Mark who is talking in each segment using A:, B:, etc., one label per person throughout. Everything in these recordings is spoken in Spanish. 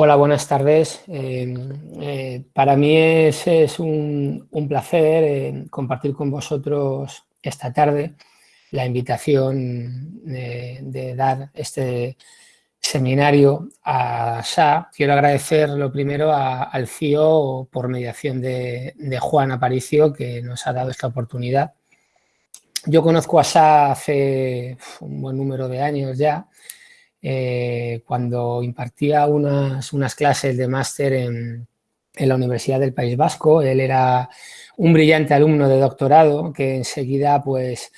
A: Hola, buenas tardes. Eh, eh, para mí es, un, placer eh, compartir con vosotros esta tarde la invitación de, de dar este seminario a SA. Quiero agradecer lo primero al CIO por mediación de, de, Juan Aparicio que nos ha dado esta oportunidad. Yo conozco a SA hace un buen número de años ya eh, cuando impartía unas, unas, clases de máster en, en, la Universidad del País Vasco. Él era un brillante alumno de doctorado que enseguida pues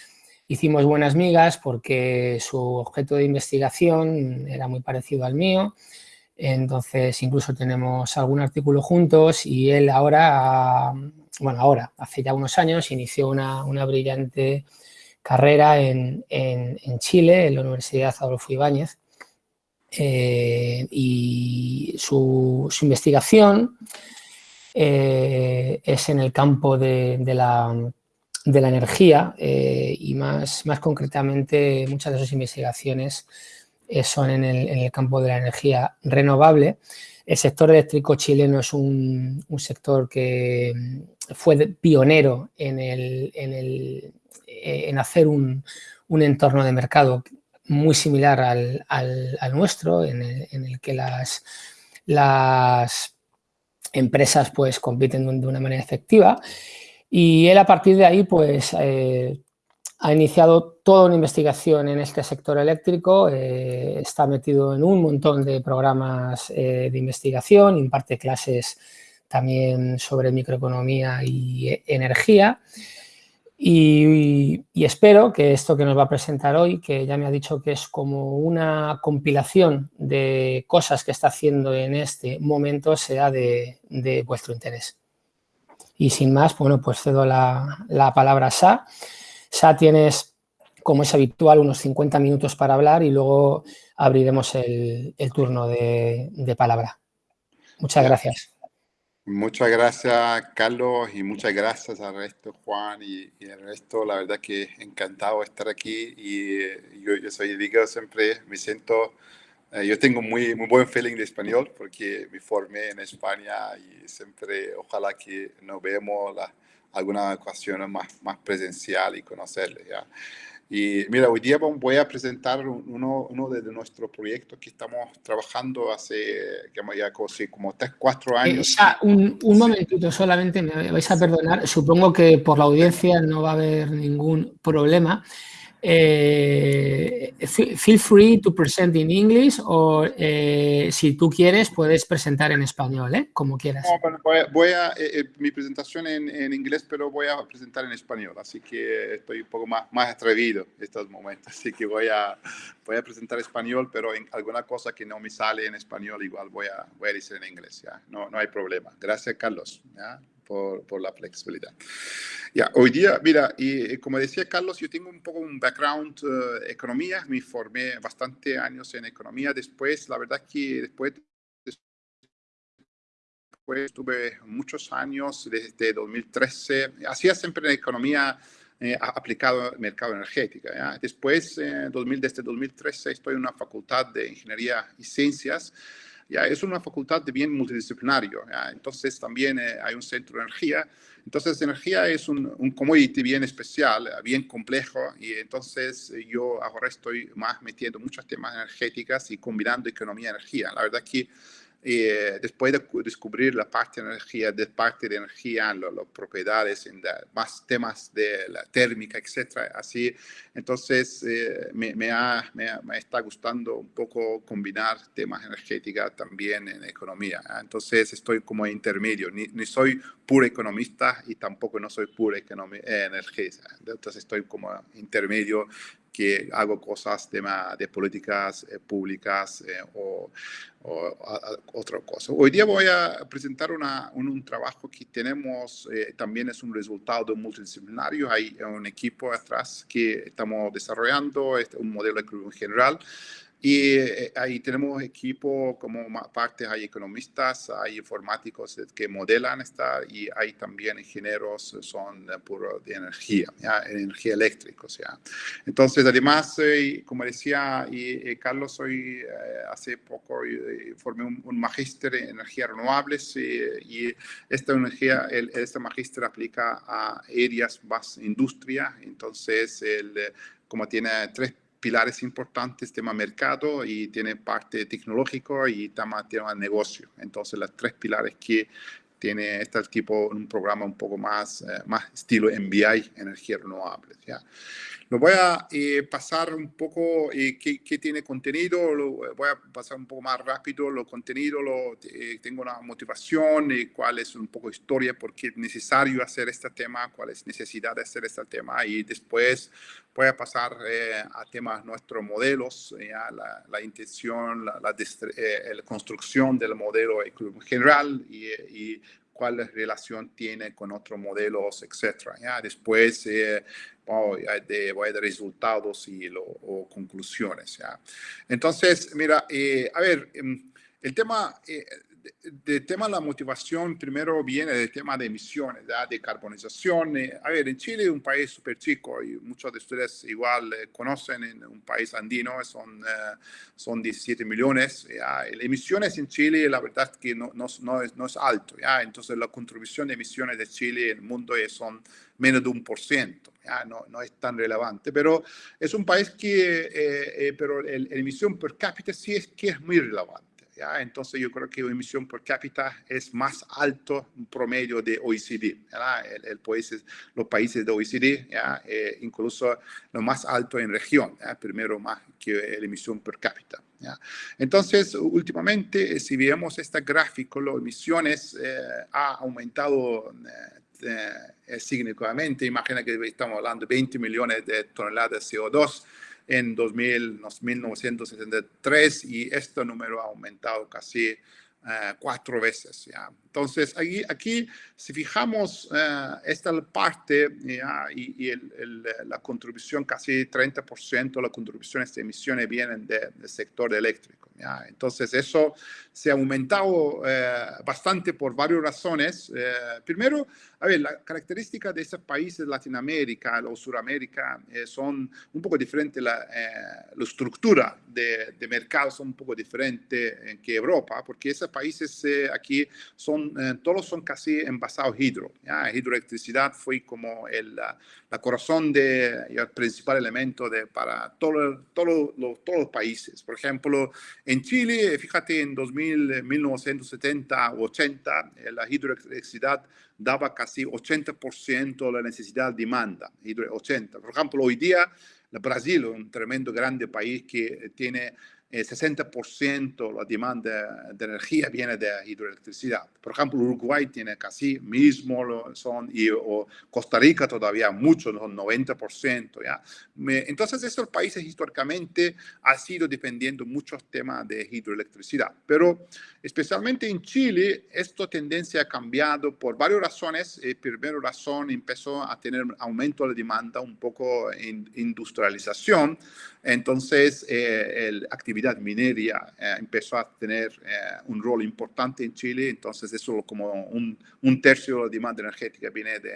A: hicimos buenas migas porque su objeto de investigación era muy parecido al mío. Entonces incluso tenemos algún artículo juntos y él ahora, bueno ahora, hace ya unos años, inició una, una brillante carrera en, en, en Chile, en la Universidad Adolfo Ibáñez, eh, y su, investigación eh, es en el campo de, la, de la, energía eh, y más, más, concretamente muchas de sus investigaciones son en el, en el, campo de la energía renovable. El sector eléctrico chileno es un, un sector que fue pionero en, el, en, el, en hacer un, un entorno de mercado muy similar al, nuestro, en el, que las, empresas pues compiten de una manera efectiva. Y él a partir de ahí pues eh, ha iniciado toda una investigación en este sector eléctrico, eh, está metido en un montón de programas eh, de investigación, imparte clases también sobre microeconomía y energía y, y, espero que esto que nos va a presentar hoy, que ya me ha dicho que es como una compilación de cosas que está haciendo en este momento, sea de, de vuestro interés. Y sin más, bueno, pues cedo la, la, palabra a Sa. Sa, tienes, como es habitual, unos 50 minutos para hablar y luego abriremos el, el turno de, de palabra. Muchas gracias.
B: Muchas gracias, Carlos, y muchas gracias al resto, Juan y, y resto. La verdad que encantado de estar aquí y eh, yo, soy, digo, siempre me siento, eh, yo tengo muy, muy buen feeling de español porque me formé en España y siempre, ojalá que nos veamos la, alguna ocasión más, más presencial y conocerle. ¿ya? Y mira, hoy día voy a presentar uno, uno de nuestros proyectos que estamos trabajando hace ya casi como 3, 4 años.
A: Eh, ya, un, un momentito solamente, me vais a perdonar, supongo que por la audiencia no va a haber ningún problema. Eh, feel free to present in English o eh, si tú quieres puedes presentar en español, ¿eh? como quieras.
B: No, bueno, voy a, voy a eh, eh, mi presentación en, en, inglés, pero voy a presentar en español, así que estoy un poco más, más atrevido en estos momentos, así que voy a, voy a presentar español, pero en alguna cosa que no me sale en español igual voy a, voy a decir en inglés, ¿ya? No, no hay problema. Gracias, Carlos. ¿ya? Por, por la flexibilidad. Ya, hoy día, mira, y como decía Carlos, yo tengo un poco un background uh, economía, me formé bastante años en economía, después, la verdad que después, después tuve muchos años, desde 2013, hacía siempre en economía eh, aplicado al mercado energético. ¿ya? Después, eh, 2000, desde 2013, estoy en una facultad de ingeniería y ciencias, ¿ya? Es una facultad de bien multidisciplinario, ¿ya? entonces también eh, hay un centro de energía. Entonces, energía es un, un, commodity bien especial, bien complejo, y entonces eh, yo ahora estoy más metiendo muchos temas energéticos y combinando economía y energía. La verdad que eh, después de descubrir la parte de energía, de parte de energía, las propiedades, en más temas de la térmica, etcétera, así, entonces eh, me, me, ha, me, me, está gustando un poco combinar temas energéticos también en economía. ¿eh? Entonces estoy como intermedio, ni, ni, soy puro economista y tampoco no soy puro eh, energía. Entonces estoy como intermedio que hago cosas de, de políticas eh, públicas eh, o, o a, a otra cosa. Hoy día voy a presentar una, un, un, trabajo que tenemos, eh, también es un resultado multidisciplinario, hay un equipo atrás que estamos desarrollando, este, un modelo de general, Y eh, ahí tenemos equipo como parte, hay economistas, hay informáticos que modelan esta y hay también ingenieros, son puro de energía, ¿ya? energía eléctrica. O sea. Entonces, además, eh, como decía y, Carlos, hoy hace poco formé un, un magíster en energías renovables y esta energía, el, este magíster aplica a áreas más industria, entonces el, como tiene tres pilares importantes, tema mercado y tiene parte tecnológico y tema, tema negocio. Entonces, los tres pilares que tiene este tipo un programa un poco más, eh, más estilo MBI, energía renovable. ¿ya? Lo voy a eh, pasar un poco eh, qué, qué, tiene contenido, lo voy a pasar un poco más rápido, lo contenido, lo, eh, tengo una motivación y cuál es un poco historia, por qué es necesario hacer este tema, cuál es necesidad de hacer este tema y después voy a pasar a temas nuestros modelos, ya, la, intención, la, la, construcción del modelo general y, y cuál relación tiene con otros modelos, etcétera. ¿ya? Después eh, voy, a, de, dar resultados y lo, conclusiones. ¿ya? Entonces, mira, eh, a ver, em, el tema eh, del tema de la motivación primero viene del tema de emisiones, de carbonización. Eh, a ver, en Chile es un país súper chico y muchos de ustedes igual eh, conocen en un país andino, son, eh, son 17 millones. ¿ya? Emisiones en Chile, la verdad es que no, no, no, es, no es alto. ¿ya? Entonces, la contribución de emisiones de Chile en el mundo son menos de un por ciento. No, no es tan relevante, pero es un país que, pero la emisión per cápita sí es que es muy relevante. Entonces yo creo que la emisión por cápita es más alto promedio de OECD, el, el países, los países de OECD, ¿ya? Eh, incluso lo más alto en región, primero más que la emisión per cápita. ¿ya? Entonces, últimamente, si vemos este gráfico, las emisiones eh, ha aumentado eh, significativamente. Imagina que estamos hablando de 20 millones de toneladas de CO2 en 2000, 1973 y este número ha aumentado casi eh, cuatro veces. ¿ya? Entonces, aquí, aquí si fijamos eh, esta parte y, y el, la contribución, casi 30% de las contribuciones de emisiones vienen del sector eléctrico. Entonces, eso se ha aumentado eh, bastante por varias razones. primero, a ver, la característica de esos países de Latinoamérica o Suramérica eh, son un poco diferentes, la, eh, la estructura de, de, mercado son un poco diferente que Europa, porque esos países eh, aquí son, eh, todos son casi envasados hidro. ¿ya? Hidroelectricidad fue como el la corazón de, el principal elemento de, para todo, todo, los, todos los países. Por ejemplo, en Chile, fíjate, en 2000, 1970 o 80, la hidroelectricidad daba casi 80% de la necesidad de demanda, 80. Por ejemplo, hoy día, Brasil, un tremendo grande país que tiene el 60% la demanda de energía viene de hidroelectricidad. Por ejemplo, Uruguay tiene casi mismo, son, y o Costa Rica todavía mucho, son 90%. ¿ya? Entonces, estos países históricamente han sido dependiendo muchos temas de hidroelectricidad. Pero especialmente en Chile, esta tendencia ha cambiado por varias razones. La primera razón empezó a tener aumento de demanda, un poco en industrialización. Entonces, eh, la actividad mineria eh, empezó a tener eh, un rol importante en Chile, entonces eso como un, un tercio de la demanda energética viene de,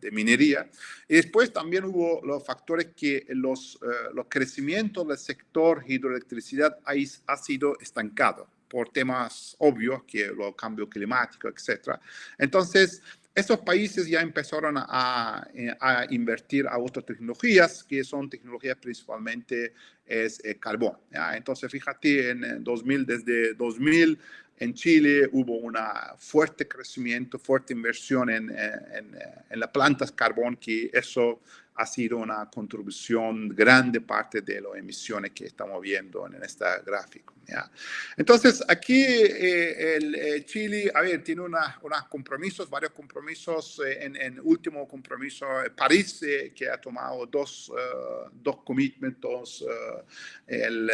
B: de, minería. Y después también hubo los factores que los, los crecimientos del sector hidroelectricidad ha, ha sido estancado por temas obvios, que los cambios climáticos, etc. Entonces, estos países ya empezaron a, eh, a, invertir a otras tecnologías, que son tecnologías principalmente es eh, carbón. ¿ya? Entonces, fíjate, en 2000, desde 2000 en Chile hubo un fuerte crecimiento, fuerte inversión en, en, en las plantas carbón, que eso ha sido una contribución grande parte de las emisiones que estamos viendo en este gráfico. ¿ya? Entonces, aquí eh, el, eh, Chile, a ver, tiene unos compromisos, varios compromisos. Eh, en, en, último compromiso, París, que ha tomado dos, uh, dos commitments. Uh, uh,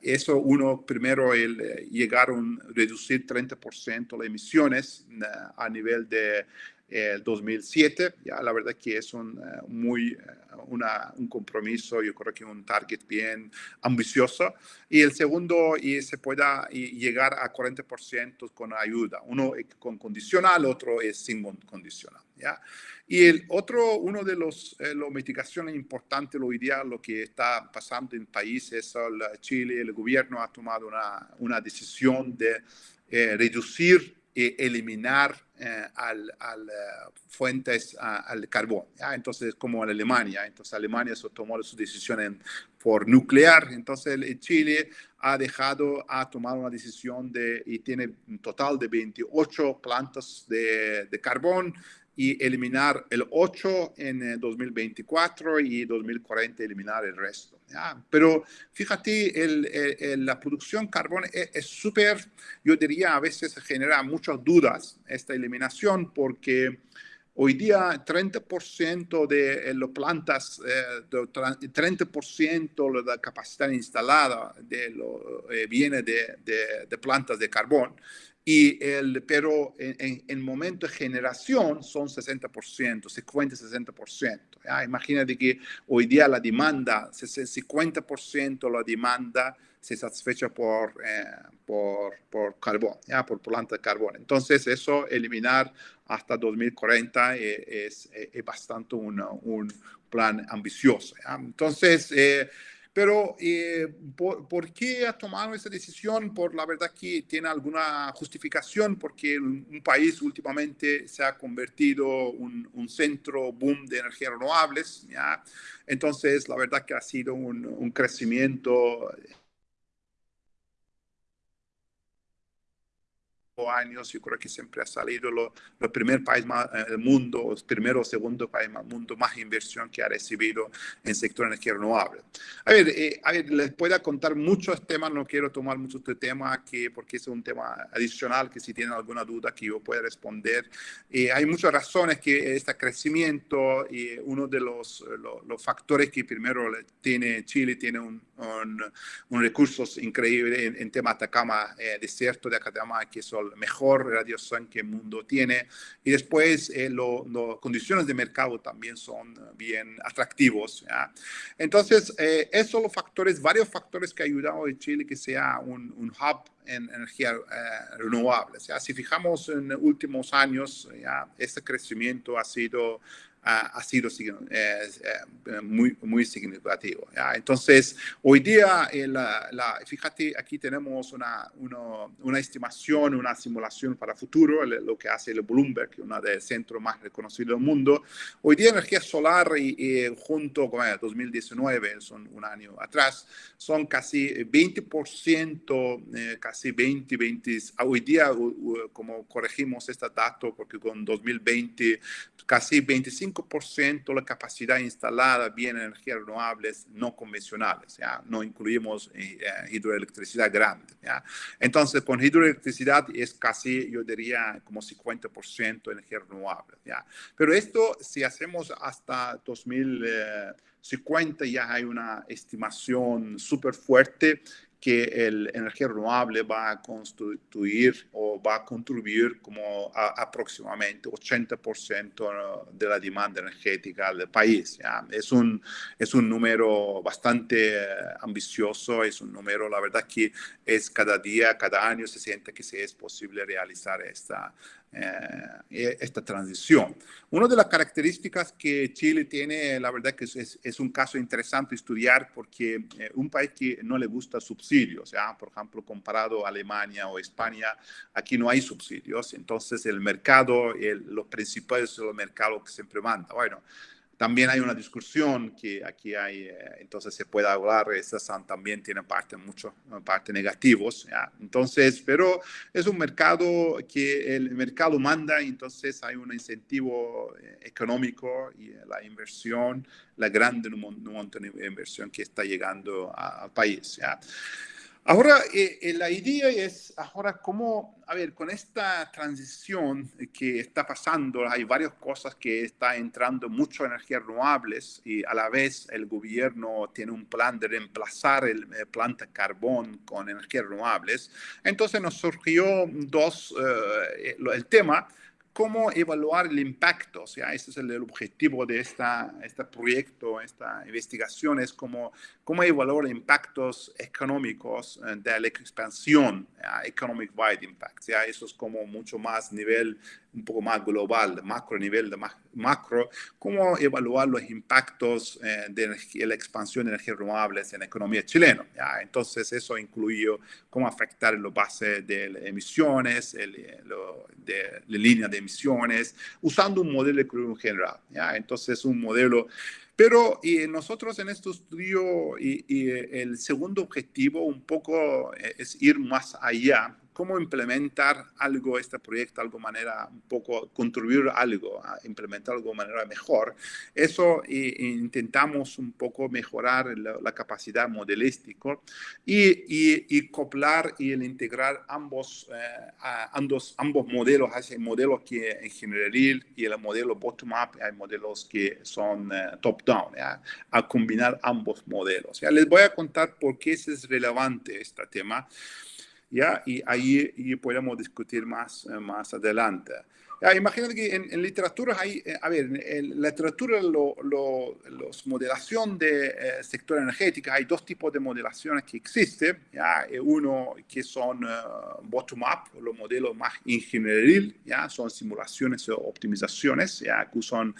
B: eso, uno, primero, el llegar a reducir 30% las emisiones a nivel de el 2007. Ya la verdad que es un, muy, una, un compromiso, yo creo que un target bien ambicioso. Y el segundo, y se pueda llegar a 40% con ayuda. Uno con condicional, otro es sin condicional. ¿ya? Y el otro, uno de los eh, mitigaciones importantes hoy día, lo que está pasando en países, el Chile, el gobierno ha tomado una, una decisión de eh, reducir e eliminar eh, al, al eh, fuentes al carbón. Entonces, como en Alemania, entonces Alemania tomó su decisión por nuclear, entonces Chile ha dejado, ha tomado una decisión de, y tiene un total de 28 plantas de, de carbón y eliminar el 8 en 2024 eh, y 2040 eliminar el resto. Pero fíjate, el, la producción carbón es súper, yo diría, a veces genera muchas dudas esta eliminación porque hoy día 30% de eh, las plantas, eh, 30% de la capacidad instalada de lo, eh, viene de plantas de carbón y el, pero en, el momento de generación son 60%, 50-60%. Imagínate que hoy día la demanda, 50% la demanda se satisfecha por, eh, por, por, carbón, ¿ya? por planta de carbón. Entonces, eso eliminar hasta 2040 eh, es, es, bastante un, un plan ambicioso. Entonces, eh, pero, eh, ¿por, qué ha tomado esa decisión? Por la verdad que tiene alguna justificación, porque un, país últimamente se ha convertido en un, centro boom de energías renovables. ¿ya? Entonces, la verdad que ha sido un, un crecimiento años, yo creo que siempre ha salido el primer país más, eh, del mundo, el primero o segundo país del mundo más inversión que ha recibido en el sector energía renovable. A ver, eh, a ver, les puedo contar muchos temas, no quiero tomar mucho este tema que, porque es un tema adicional que si tienen alguna duda que yo pueda responder. Eh, hay muchas razones que este crecimiento y uno de los, los, factores que primero tiene Chile, tiene un, un, recursos increíble en, en tema Atacama, desierto de Atacama, que son mejor radiación que el mundo tiene. Y después las eh, condiciones de mercado también son bien atractivos. Entonces, eh, esos son los factores, varios factores que han ayudado a Chile que sea un, un hub en energía eh, renovable. Si fijamos en últimos años, ya, este crecimiento ha sido ha, sido eh, eh, muy, muy significativo. Entonces, hoy día, eh, la, fíjate, aquí tenemos una, una, estimación, una simulación para futuro, lo que hace el Bloomberg, uno de los centros más reconocidos del mundo. Hoy día, energía solar, y, junto con el 2019, son un año atrás, son casi 20%, casi 20, 20, hoy día, como corregimos este dato, porque con 2020, casi 25 5% la capacidad instalada viene energías renovables no convencionales, ¿ya? no incluimos eh, eh, hidroelectricidad grande. ¿ya? Entonces, con hidroelectricidad es casi, yo diría, como 50% energía renovable. ¿ya? Pero esto, si hacemos hasta 2050, ya hay una estimación súper fuerte que el energía renovable va a constituir o va a contribuir como aproximadamente 80% de la demanda energética del país. ¿ya? Es, un, es un número bastante eh, ambicioso, es un número, la verdad que es cada día, cada año se siente que sí es posible realizar esta, eh, esta transición. Una de las características que Chile tiene, la verdad que es, es un caso interesante estudiar porque eh, un país que no le gusta subsidios, ¿ya? por ejemplo, comparado a Alemania o España, aquí no hay subsidios, entonces el mercado, el, los principales son los mercados que siempre manda. Bueno, también hay una discusión que aquí hay, eh, entonces se puede hablar, esas también tienen parte, mucho, parte negativos, ¿ya? entonces, pero es un mercado que el mercado manda, entonces hay un incentivo eh, económico y la inversión, la grande montón de inversión que está llegando al país. ¿ya? Ahora, eh, eh, la idea es, ahora, cómo, a ver, con esta transición que está pasando, hay varias cosas que está entrando mucho energías renovables y a la vez el gobierno tiene un plan de reemplazar el, el planta carbón con energías renovables. Entonces nos surgió dos, eh, el tema cómo evaluar el impacto. O sea, ese es el, objetivo de esta, este proyecto, esta investigación, es cómo, cómo evaluar impactos económicos eh, de la expansión, economic wide impact. sea, Eso es como mucho más nivel, un poco más global, macro nivel de macro, cómo evaluar los impactos eh, de la expansión de energías renovables en la economía chilena. ¿ya? Entonces, eso incluye cómo afectar los bases de emisiones, el, de la línea de emisiones, usando un modelo de general. ¿ya? Entonces, un modelo... Pero y nosotros en este estudio, y, y el segundo objetivo un poco eh, es ir más allá cómo implementar algo, este proyecto, algo manera, un poco contribuir algo, a implementar algo manera mejor. Eso intentamos un poco mejorar la, capacidad modelística y, y, coplar y el integrar ambos, eh, ambos, ambos modelos, hay modelos que en general y el modelo bottom-up, hay modelos que son eh, top-down, a combinar ambos modelos. ¿ya? Les voy a contar por qué es relevante este tema. ¿Ya? Y ahí podemos discutir más, eh, más adelante. Ah, imagínate que en, literatura hay, eh, a ver, en literatura, lo, los modelación de eh, sector energético, hay dos tipos de modelaciones que existen. ¿ya? Eh, uno que son bottom-up, los modelos más ingenieril, ¿ya? son simulaciones o optimizaciones, ¿ya? que son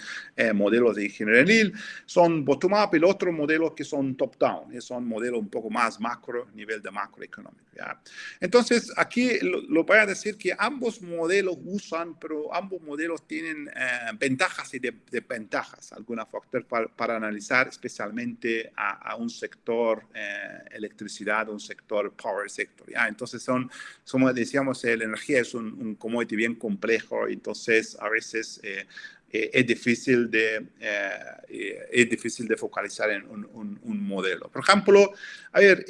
B: modelos de ingenieril. Son bottom-up, el otro modelo que son top-down, son modelos un poco más macro, nivel de macroeconómico. ¿ya? Entonces, aquí lo, lo voy a decir que ambos modelos usan, pero ambos modelos tienen eh, ventajas y desventajas, algunos factores para, analizar especialmente a, un sector eh, electricidad, un sector power sector. ¿ya? Entonces, son, como decíamos, la energía es un, un commodity bien complejo, entonces a veces eh, eh, es, difícil de, eh, eh, es difícil de focalizar en un, un, modelo. Por ejemplo, a ver,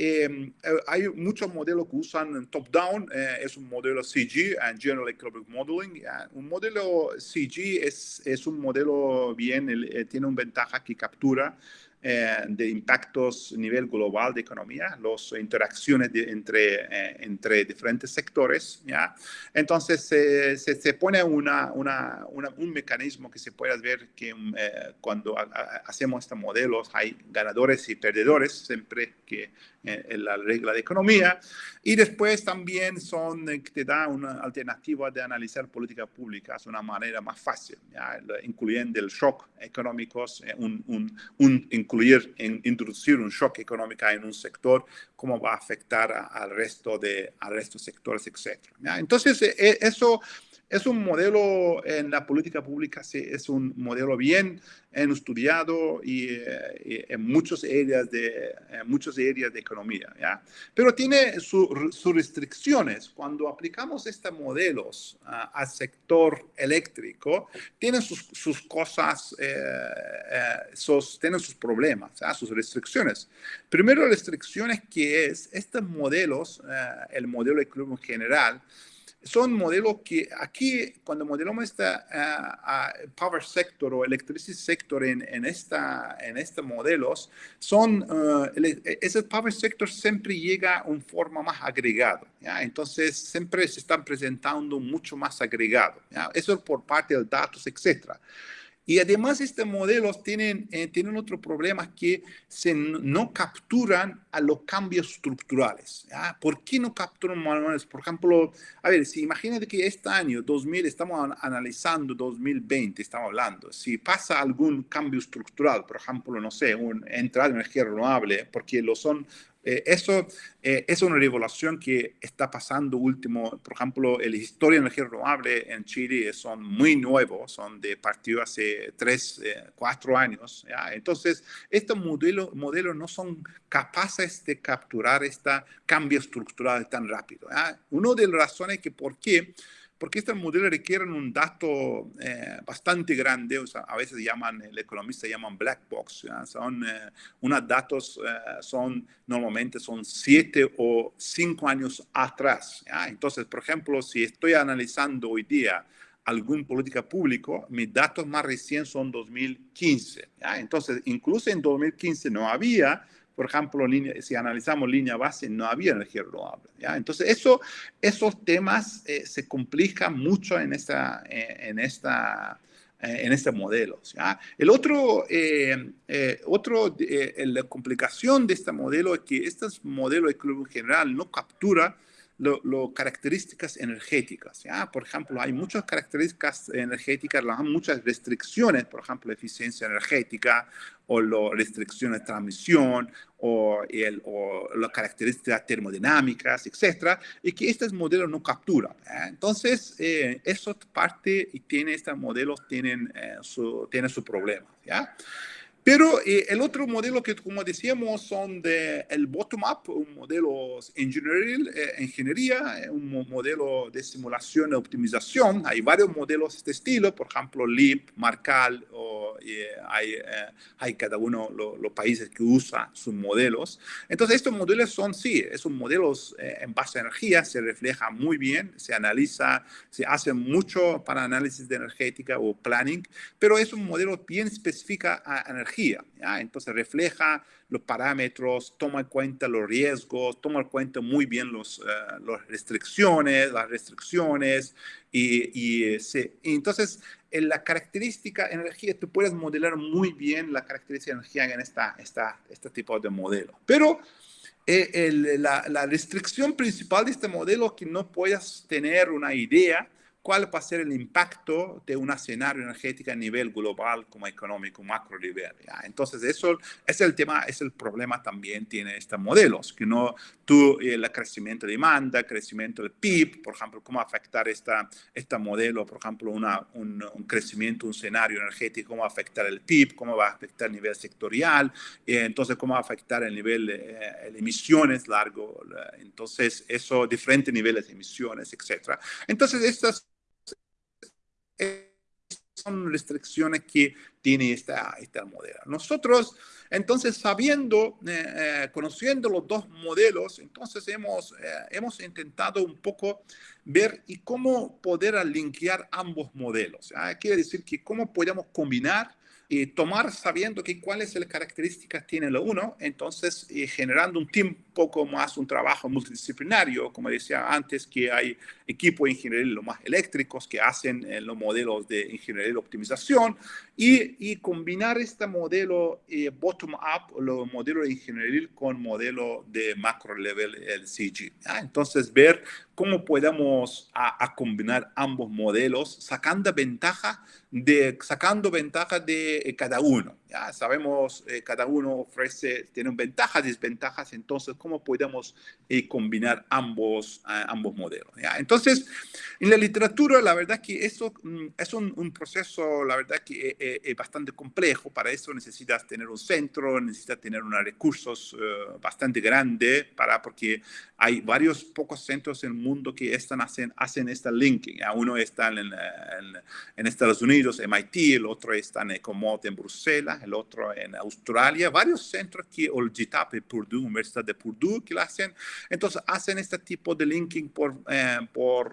B: hay muchos modelos que usan top-down, es un modelo CG, General Economic Modeling. Un modelo CG es, es un modelo bien, tiene una ventaja que captura eh, de impactos a nivel global de economía, las interacciones entre, eh, entre diferentes sectores. ¿ya? Entonces, se, se, pone una, una, un mecanismo que se puede ver que eh, cuando hacemos estos modelos hay ganadores y perdedores, siempre que en la regla de economía. Y después también son, te da una alternativa de analizar políticas públicas de una manera más fácil, ¿ya? incluyendo el shock económico, un, un, un incluir, introducir un shock económico en un sector, cómo va a afectar al resto de al resto de sectores, etc. Entonces, e, eso es un modelo en la política pública, es un modelo bien estudiado y, eh, en muchas áreas de, muchas áreas de economía, ¿ya? Pero tiene sus restricciones. Cuando aplicamos estos modelos al sector eléctrico, tienen sus, sus cosas, eh, eh, tienen sus problemas, sus restricciones. Primero, restricciones que es, estos modelos, el modelo económico general, son modelos que aquí, cuando modelamos este power sector o electricity sector en, en, esta, en estos modelos, son, uh, ese power sector siempre llega en forma más agregado. ¿ya? Entonces, siempre se están presentando mucho más agregado. ¿ya? Eso por parte de datos, etcétera. Y además estos modelos tienen, eh, tienen otro problema que se no capturan a los cambios estructurales. ¿Por qué no capturan manuales? Por ejemplo, a ver, si imagínate que este año 2000, estamos analizando 2020, estamos hablando, si pasa algún cambio estructural, por ejemplo, no sé, un, entrada de energía renovable, porque lo son eh, eso eh, es una revolución que está pasando último. Por ejemplo, la historia de energía renovable en Chile son muy nuevos, son de partido hace tres, eh, cuatro años. Entonces, estos modelos modelo no son capaces de capturar este cambio estructural tan rápido. Una de las razones que por qué porque estos modelos requieren un dato eh, bastante grande, o sea, a veces llaman, el economista llaman black box, son eh, unos datos, eh, son normalmente son siete o cinco años atrás. Entonces, por ejemplo, si estoy analizando hoy día algún política público, mis datos más recientes son 2015. Entonces, incluso en 2015 no había por ejemplo, si analizamos línea base, no había energía renovable. ¿ya? Entonces, eso, esos temas eh, se complican mucho en, esta, eh, en, esta, eh, en este modelo. El otro, otro la complicación de este modelo es que este modelo de club general no captura las características energéticas. ¿ya? Por ejemplo, hay muchas características energéticas, muchas restricciones, por ejemplo, eficiencia energética o las restricciones de transmisión o, o las características termodinámicas, etcétera, y que estos modelos no capturan. Entonces, eh, eso parte y tiene estos modelos tienen, eh, su, tiene su problema. ¿ya? Pero eh, el otro modelo que, como decíamos, son de el bottom-up, un modelo ingeniería, eh, ingeniería, eh, un modelo de simulación y optimización. Hay varios modelos de este estilo, por ejemplo, LEAP, Marcal, o, hay, hay, cada uno los países que usan sus modelos. Entonces, estos modelos son, sí, son modelos en base a energía, se refleja muy bien, se analiza, se hace mucho para análisis de energética o planning, pero es un modelo bien específico a energía ¿ya? Entonces refleja los parámetros, toma en cuenta los riesgos, toma en cuenta muy bien los, uh, las restricciones, las restricciones y, y, se, y entonces en la característica energía, tú puedes modelar muy bien la característica energía en esta, esta, este tipo de modelo. Pero eh, el, la, la, restricción principal de este modelo es que no puedas tener una idea cuál va a ser el impacto de un escenario energético a nivel global como económico, macro nivel. Entonces, eso es el tema, es el problema también tiene estos modelos, que no tú, el crecimiento de demanda, crecimiento del PIB, por ejemplo, cómo afectar esta, este modelo, por ejemplo, una, un, crecimiento, un escenario energético, cómo afectar el PIB, cómo va a afectar el nivel sectorial, eh, entonces cómo va a afectar el nivel de, eh, emisiones largo, entonces eso, diferentes niveles de emisiones, etcétera. Entonces, estas son restricciones que tiene esta, esta modelo. Nosotros, entonces, sabiendo, eh, eh, conociendo los dos modelos, entonces hemos, eh, hemos intentado un poco ver y cómo poder linkear ambos modelos. Quiere decir que cómo podemos combinar y tomar sabiendo que cuáles las características tiene lo uno, entonces generando un team poco más un trabajo multidisciplinario, como decía antes, que hay equipos de ingeniería lo más eléctricos que hacen eh, los modelos de ingeniería de optimización y, combinar este modelo eh, bottom-up, los modelos de ingeniería con modelo de macro level, el CG. Entonces, ver cómo podemos a, combinar ambos modelos, sacando ventaja de, sacando ventaja de eh, cada uno. Ya sabemos, cada uno ofrece, tiene ventajas, desventajas, entonces, cómo podemos eh, combinar ambos, ambos modelos. ¿ya? Entonces, en la literatura, la verdad que eso mm, es un, un, proceso, la verdad que eh, eh, es, bastante complejo. Para eso necesitas tener un centro, necesitas tener unos recursos bastante grandes, para, porque hay varios pocos centros en el mundo que están, hacen, hacen esta linking. Uno está en, en, Estados Unidos, MIT, el otro está en Ecomod en Bruselas, el otro en Australia, varios centros que, o el GTAP, Purdue, Universidad de Purdue, que lo hacen. Entonces hacen este tipo de linking por, eh, por,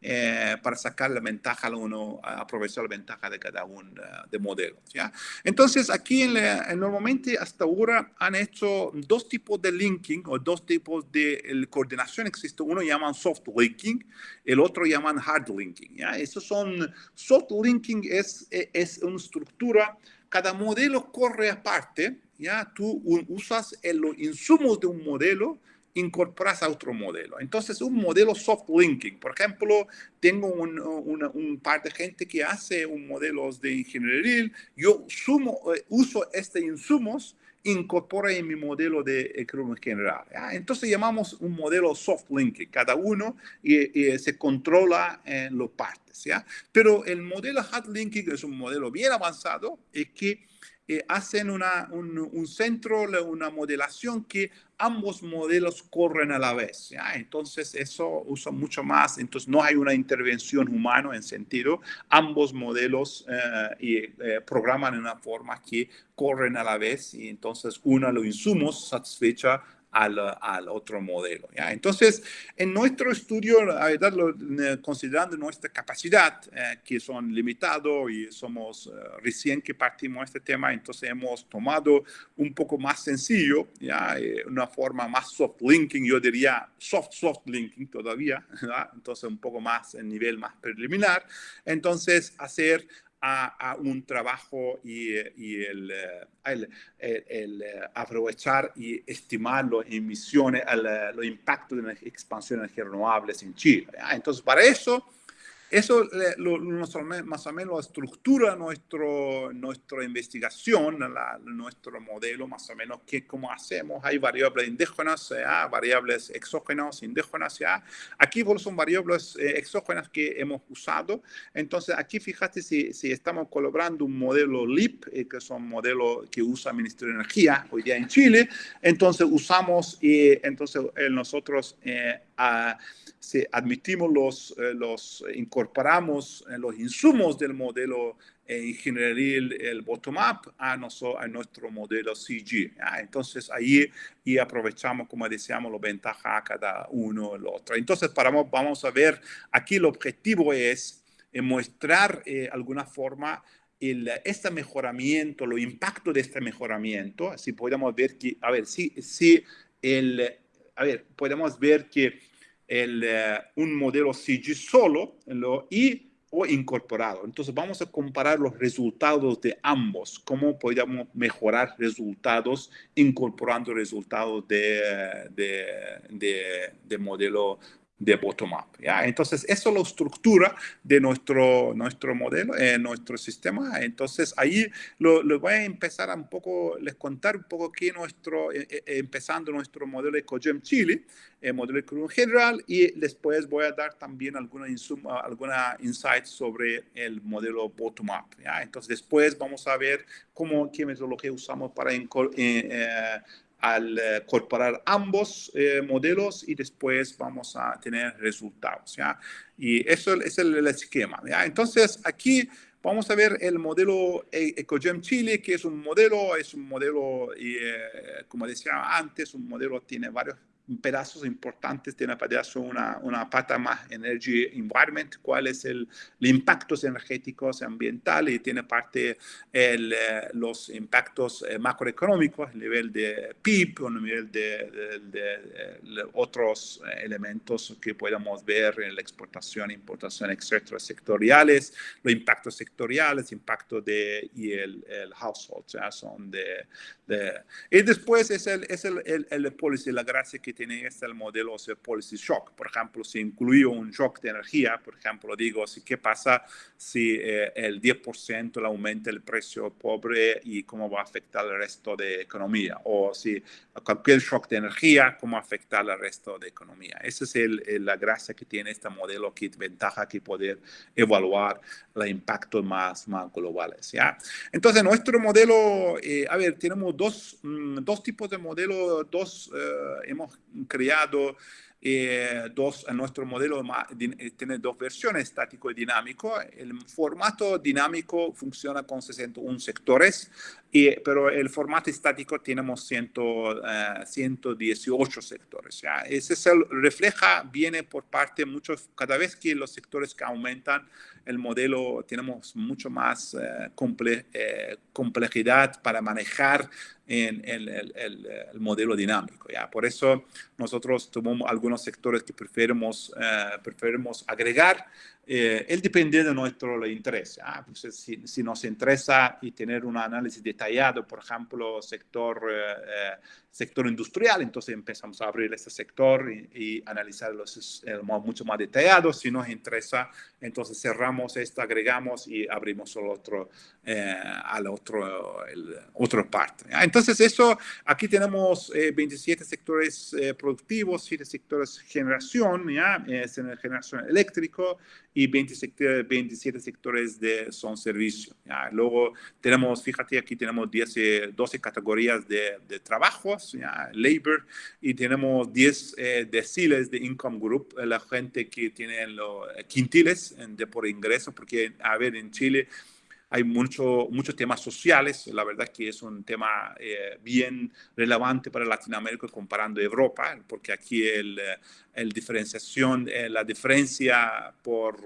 B: eh, para sacar la ventaja a uno, aprovechar la ventaja de cada uno de modelos. ¿ya? Entonces aquí en normalmente hasta ahora han hecho dos tipos de linking o dos tipos de coordinación. Existe uno llaman soft linking, el otro llaman hard linking. ¿ya? Esos son, soft linking es, es una estructura, cada modelo corre aparte ya tú usas los insumos de un modelo, incorporas a otro modelo. Entonces, un modelo soft linking, por ejemplo, tengo un, un, par de gente que hace un modelo de ingeniería, yo sumo, eh, uso estos insumos, incorpora en mi modelo de economía general. Entonces llamamos un modelo soft linking, cada uno y, se controla en los partes. ¿ya? Pero el modelo hard linking es un modelo bien avanzado y que eh, hacen una, un, centro, una modelación que ambos modelos corren a la vez. ¿ya? Entonces, eso usa mucho más. Entonces, no hay una intervención humana en sentido. Ambos modelos eh, eh, programan en una forma que corren a la vez y entonces uno los insumos satisfecha al, al otro modelo. Entonces, en nuestro estudio, verdad, considerando nuestra capacidad, que son limitados y somos recién que partimos este tema, entonces hemos tomado un poco más sencillo, ¿ya? una forma más soft linking, yo diría soft, soft linking todavía, entonces un poco más en nivel más preliminar. Entonces, hacer a, un trabajo y, y el, el, el, aprovechar y estimar las emisiones, el, los impactos de la expansión de energías renovables en Chile. Entonces, para eso eso lo, más o menos estructura nuestro, nuestra investigación, nuestro modelo, más o menos, que cómo hacemos. Hay variables indígenas, variables exógenas, indígenas. ¿ya? Aquí son variables eh, exógenas que hemos usado. Entonces, aquí fíjate si, estamos colaborando un modelo LIP, eh, que es un modelo que usa el Ministerio de Energía hoy día en Chile. Entonces, usamos y entonces nosotros eh, si admitimos los, los incorporamos los insumos del modelo eh, ingenieril, el bottom-up, a, a, nuestro modelo CG. Entonces, ahí y aprovechamos, como decíamos, las ventajas a cada uno el otro. Entonces, para, vamos a ver, aquí el objetivo es eh, mostrar eh, alguna forma el, este mejoramiento, los impactos de este mejoramiento, si podemos ver que, a ver, si, si el, a ver, podemos ver que el, eh, un modelo CG solo lo, y o incorporado. Entonces vamos a comparar los resultados de ambos, cómo podríamos mejorar resultados incorporando resultados de, de, de, de modelo de bottom-up. Entonces, eso es la estructura de nuestro, nuestro modelo, eh, nuestro sistema. Entonces, ahí lo, voy a empezar a un poco, les contar un poco aquí nuestro, eh, eh, empezando nuestro modelo EcoGem Chile, el modelo EcoGem general, y después voy a dar también alguna, insuma, alguna insight sobre el modelo bottom-up. Entonces, después vamos a ver cómo, qué metodología usamos para eh, al eh, incorporar ambos eh, modelos y después vamos a tener resultados. ¿ya? Y eso es el, esquema. Entonces, aquí vamos a ver el modelo e-, EcoGem Chile, que es un modelo, es un modelo, eh, como decía antes, un modelo tiene varios pedazos importantes tiene pedazo una, una pata más Energy Environment, cuál es el, impactos energéticos ambientales y tiene parte el, eh, los impactos eh, macroeconómicos, a nivel de PIB, a nivel de, de, otros elementos que podamos ver en la exportación, importación, etcétera, sectoriales, los impactos sectoriales, impacto de el, el household, son de, y después es el, es el, el, el policy, la gracia tiene este el modelo de policy shock. Por ejemplo, si incluyo un shock de energía, por ejemplo, digo, si, ¿qué pasa si eh, el 10% le aumenta el precio pobre y cómo va a afectar el resto de economía? O si cualquier shock de energía, cómo afecta al resto de economía. Esa es el, la gracia que tiene este modelo, que ventaja que poder evaluar los impactos más, más globales. ¿ya? Entonces, nuestro modelo, eh, a ver, tenemos dos, mm, dos tipos de modelos, dos, eh, hemos criado eh, dos, nuestro modelo eh, tiene dos versiones, estático y dinámico. El formato dinámico funciona con 61 sectores, y, pero el formato estático tenemos 100, 118 sectores. ¿ya? Ese es el, refleja, viene por parte muchos, cada vez que los sectores que aumentan, el modelo tenemos mucho más comple, complejidad para manejar en el, el, el, modelo dinámico. ¿ya? Por eso nosotros tomamos algunos sectores que preferimos, eh, preferimos agregar eh, él depende de nuestro interés. Ah, pues si, si, nos interesa y tener un análisis detallado, por ejemplo, sector, eh, eh, sector industrial, entonces empezamos a abrir este sector y, y analizarlo mucho más detallado. Si nos interesa, entonces cerramos esto, agregamos y abrimos el otro, al otro, el, otro parte. Entonces, eso, aquí tenemos 27 sectores productivos, 7 sectores generación, ¿ya? es en generación eléctrico y 20 27 sectores de son servicio. Luego tenemos, fíjate, aquí tenemos 10, 12 eh, categorías de, de trabajos, ¿ya? labor, y tenemos 10 eh, deciles de income group, la gente que tiene los quintiles de por ingreso, porque, a ver, en Chile hay mucho, muchos temas sociales, la verdad que es un tema eh, bien relevante para Latinoamérica comparando Europa, porque aquí el, el diferenciación, la diferencia por,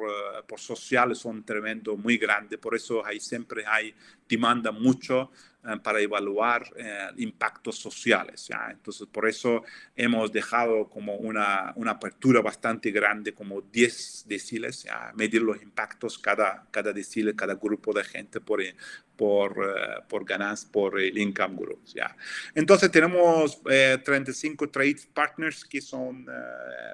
B: por sociales son tremendo, muy grande, por eso hay, siempre hay demanda mucho eh, para evaluar eh, impactos sociales. ¿ya? Entonces, por eso hemos dejado como una, una apertura bastante grande, como 10 deciles, a medir los impactos cada, cada decile, cada grupo de gente por, por, uh, por ganancias, por el income groups. ¿ya? Entonces tenemos 35 trade partners que son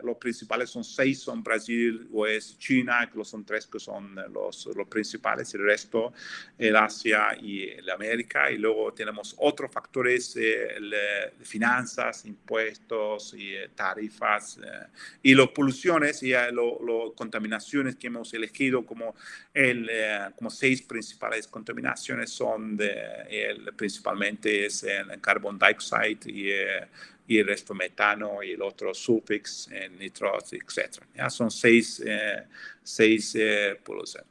B: los principales, son 6 son Brasil, es China, que son 3 que son los, los principales, el resto el Asia y el América. Y luego tenemos otros factores, eh, de finanzas, impuestos y eh, tarifas eh, y las poluciones y las contaminaciones que hemos elegido como, el, como seis principales contaminaciones son el, principalmente es el carbon dioxide y el resto metano y el otro sulfix, nitros, etc. ¿ya? Son seis, seis poluciones.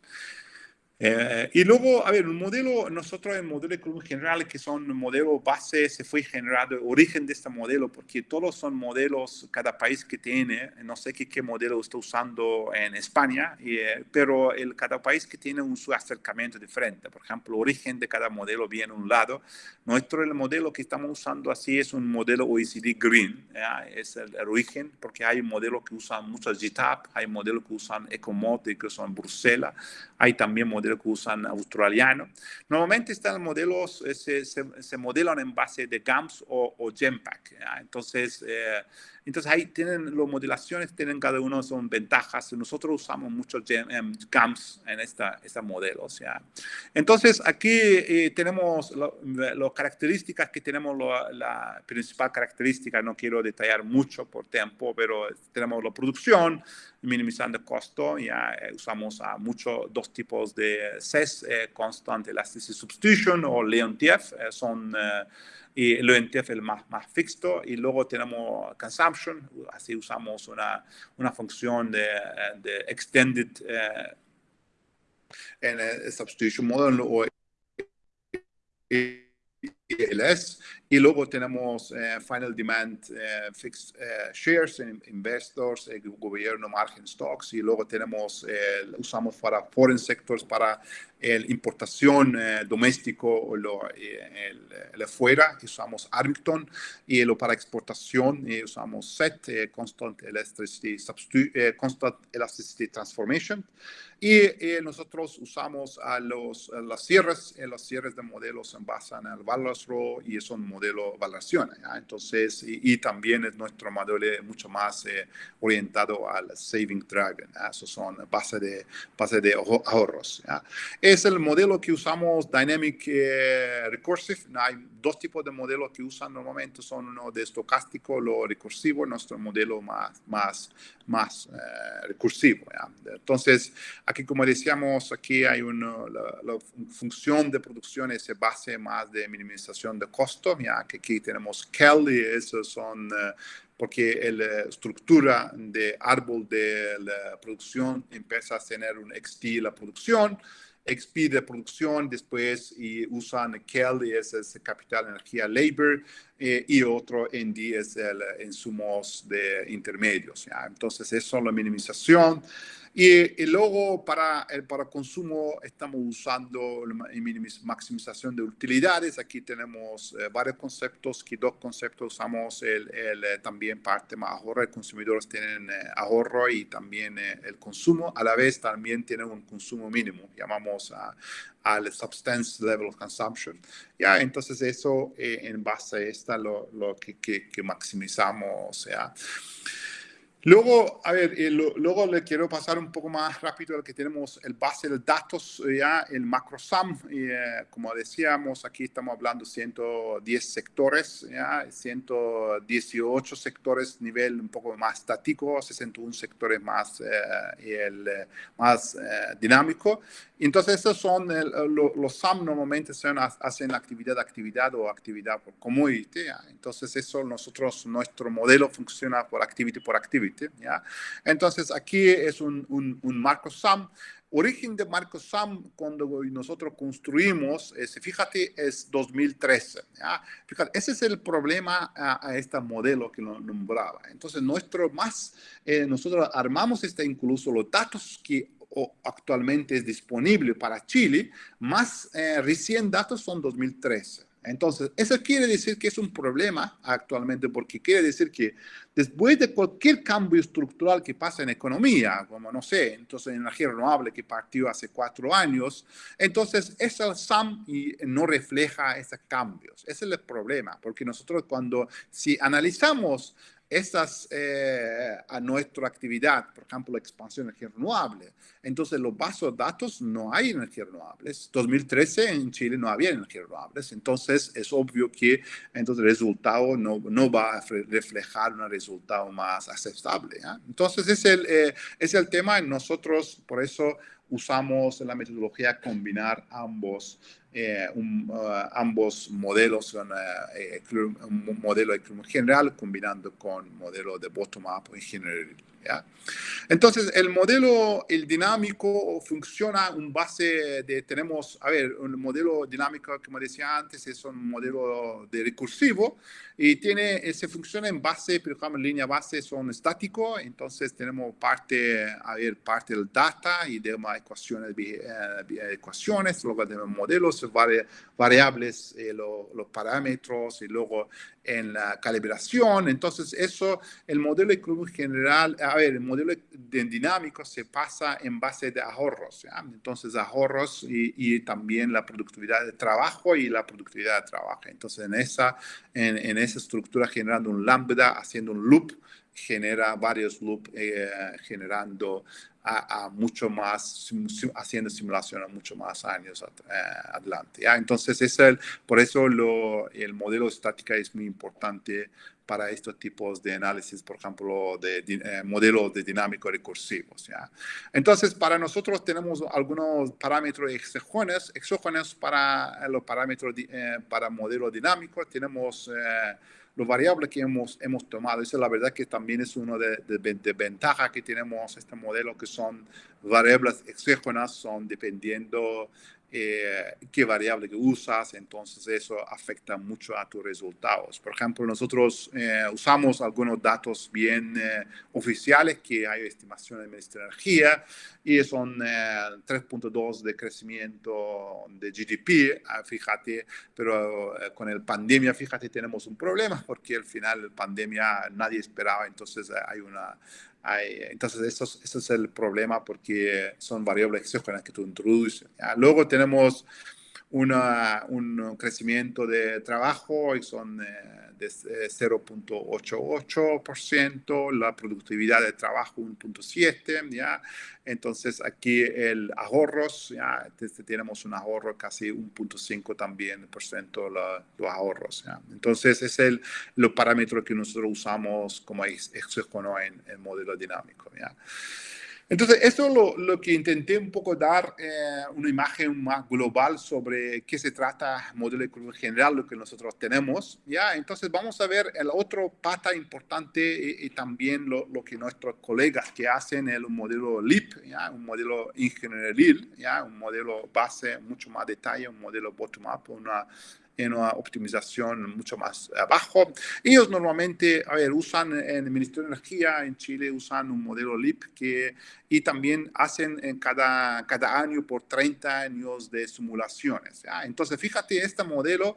B: Eh, y luego, a ver, un modelo, nosotros el modelo económico general, que son modelos base, se fue generado, origen de este modelo, porque todos son modelos, cada país que tiene, no sé qué, qué modelo está usando en España, eh, pero el, cada país que tiene un su acercamiento diferente. Por ejemplo, el origen de cada modelo viene a un lado. Nuestro el modelo que estamos usando así es un modelo OECD Green, es el, origen, porque hay modelos que usan muchos GTAP, hay modelos que usan EcoMod, que son Bruselas, hay también modelos que usan australiano. Normalmente están modelos, eh, se, se, modelan en base de GAMS o, o GEMPAC. Entonces, eh, entonces ahí tienen las modelaciones, tienen cada uno son ventajas. Nosotros usamos mucho GAMS en esta, esta modelo. O sea. Entonces aquí eh, tenemos las características que tenemos, la principal característica, no quiero detallar mucho por tiempo, pero tenemos la producción, minimizando el costo, ya eh, usamos a mucho dos tipos de CES, eh, Constant Elasticity Substitution o LeonTF, son y el ONTF es el más, más fixo y luego tenemos consumption, así usamos una, una función de, de extended eh, en el substitution model o ELS y luego tenemos eh, Final Demand eh, Fixed eh, Shares, Investors, Gobierno Margin Stocks. Y luego tenemos, usamos para Foreign Sectors para la importación doméstico o lo, el, el, afuera, usamos Arlington y lo para exportación usamos SET, Constant Electricity, Constant Elasticity Transformation y nosotros usamos a los las cierres, los cierres de modelos en base en el Balance Row y son modelo evaluación. Entonces, y, también es nuestro modelo mucho más eh, orientado al Saving Dragon. Esos son base de, base de ahorros. Es el modelo que usamos Dynamic eh, Recursive. Hay dos tipos de modelos que usan normalmente. Son uno de estocástico, lo recursivo, nuestro modelo más, más, más eh, recursivo. Entonces, aquí como decíamos, aquí hay una la, función de producción es base más de minimización de costo, que aquí tenemos Kelly, esos son, eh, porque la estructura de árbol de la producción empieza a tener un XT la producción, XP de producción, después y usan Kelly, ese es capital, energía, labor, eh, y otro ND es el insumos de intermedios. Entonces, eso es la minimización. Y, luego para el para consumo estamos usando la maximización de utilidades. Aquí tenemos eh, varios conceptos, que dos conceptos usamos el, el eh, también parte más ahorro. El consumidores tienen eh, ahorro y también el consumo. A la vez también tienen un consumo mínimo, llamamos al substance level consumption. Ya, entonces eso en base a esta lo, lo que, que, que maximizamos. O sea, Luego, a ver, eh, luego le quiero pasar un poco más rápido al que tenemos el base de datos, eh, ya el macrosum. Eh, como decíamos, aquí estamos hablando 110 sectores, ya 118 sectores nivel un poco más estático, 61 sectores más, el, más dinámico. Entonces, esos son los SAM normalmente son, hacen actividad actividad o actividad por commodity. Entonces, eso nosotros, nuestro modelo funciona por activity por activity. ¿Ya? Entonces, aquí es un, un, un marco SAM origen de Marco Sam cuando nosotros construimos, fíjate, es 2013. Fíjate, ese es el problema a, este modelo que lo nombraba. Entonces, nuestro más, eh, nosotros armamos este incluso los datos que actualmente es disponible para Chile, más eh, recién datos son 2013. Entonces, eso quiere decir que es un problema actualmente porque quiere decir que después de cualquier cambio estructural que pasa en economía, como no sé, entonces energía renovable que partió hace cuatro años, entonces ese SAM no refleja esos cambios. Ese es el problema, porque nosotros cuando, si analizamos estas eh, a nuestra actividad, por ejemplo, la expansión de energía renovable. Entonces, los bases de datos no hay energías renovables. 2013 en Chile no había energías renovables. Entonces, es obvio que entonces, el resultado no, no va a reflejar un resultado más aceptable. Entonces, es el, eh, es el tema. Nosotros, por eso, usamos la metodología combinar ambos eh, uh, ambos modelos, uh, eh, un modelo general combinando con modelo de bottom-up en general. Entonces, el modelo, el dinámico, funciona en base de, tenemos, a ver, un modelo dinámico, como decía antes, es un modelo de recursivo y tiene, se funciona en base, por ejemplo, línea base son estáticos, entonces tenemos parte, a ver, parte del data y de ecuaciones, eh, ecuaciones, luego tenemos modelos, variables, eh, los parámetros y luego en la calibración. Entonces, eso, el modelo económico general, a ver, el modelo dinámico se pasa en base de ahorros. Entonces, ahorros y, también la productividad de trabajo y la productividad de trabajo. Entonces, en esa, en, esa estructura generando un lambda, haciendo un loop, genera varios loops eh, generando mucho más, haciendo simulación a mucho más años eh, adelante. ¿ya? Entonces, es el, por eso lo, el modelo estática es muy importante para estos tipos de análisis, por ejemplo, de, eh, modelos de dinámico recursivos. ¿ya? Entonces, para nosotros tenemos algunos parámetros exógenos, exógenos para los parámetros eh, para modelo dinámico. Tenemos los variables que hemos, hemos tomado. Esa es la verdad que también es una de, de, ventajas que tenemos este modelo, que son variables exógenas, son dependiendo eh, qué variable que usas, entonces eso afecta mucho a tus resultados. Por ejemplo, nosotros eh, usamos algunos datos bien eh, oficiales que hay estimación del Ministerio de Energía y son 3.2 de crecimiento de GDP, ah, fíjate, pero con el pandemia, fíjate, tenemos un problema porque al final la pandemia nadie esperaba, entonces hay una entonces, eso, eso, es el problema porque son variables exógenas que tú introduces. Luego tenemos una, un crecimiento de trabajo y son eh, de 0.88%, la productividad de trabajo 1.7%, ¿ya? Entonces aquí el ahorros, ya tenemos un ahorro casi 1.5 también por ciento los ahorros, ¿ya? Entonces es el los parámetros que nosotros usamos como exógeno en el modelo dinámico, ¿ya? Entonces, eso es lo, lo, que intenté un poco dar eh, una imagen más global sobre qué se trata modelo económico general, lo que nosotros tenemos. ¿ya? Entonces, vamos a ver el otro pata importante y, también lo, lo, que nuestros colegas que hacen el modelo LIP, ¿ya? un modelo ingenieril, ¿ya? un modelo base, mucho más detalle, un modelo bottom-up, una en una optimización mucho más abajo. Ellos normalmente, a ver, usan en el Ministerio de Energía en Chile, usan un modelo LIP que, y también hacen en cada, cada año por 30 años de simulaciones. Entonces, fíjate, este modelo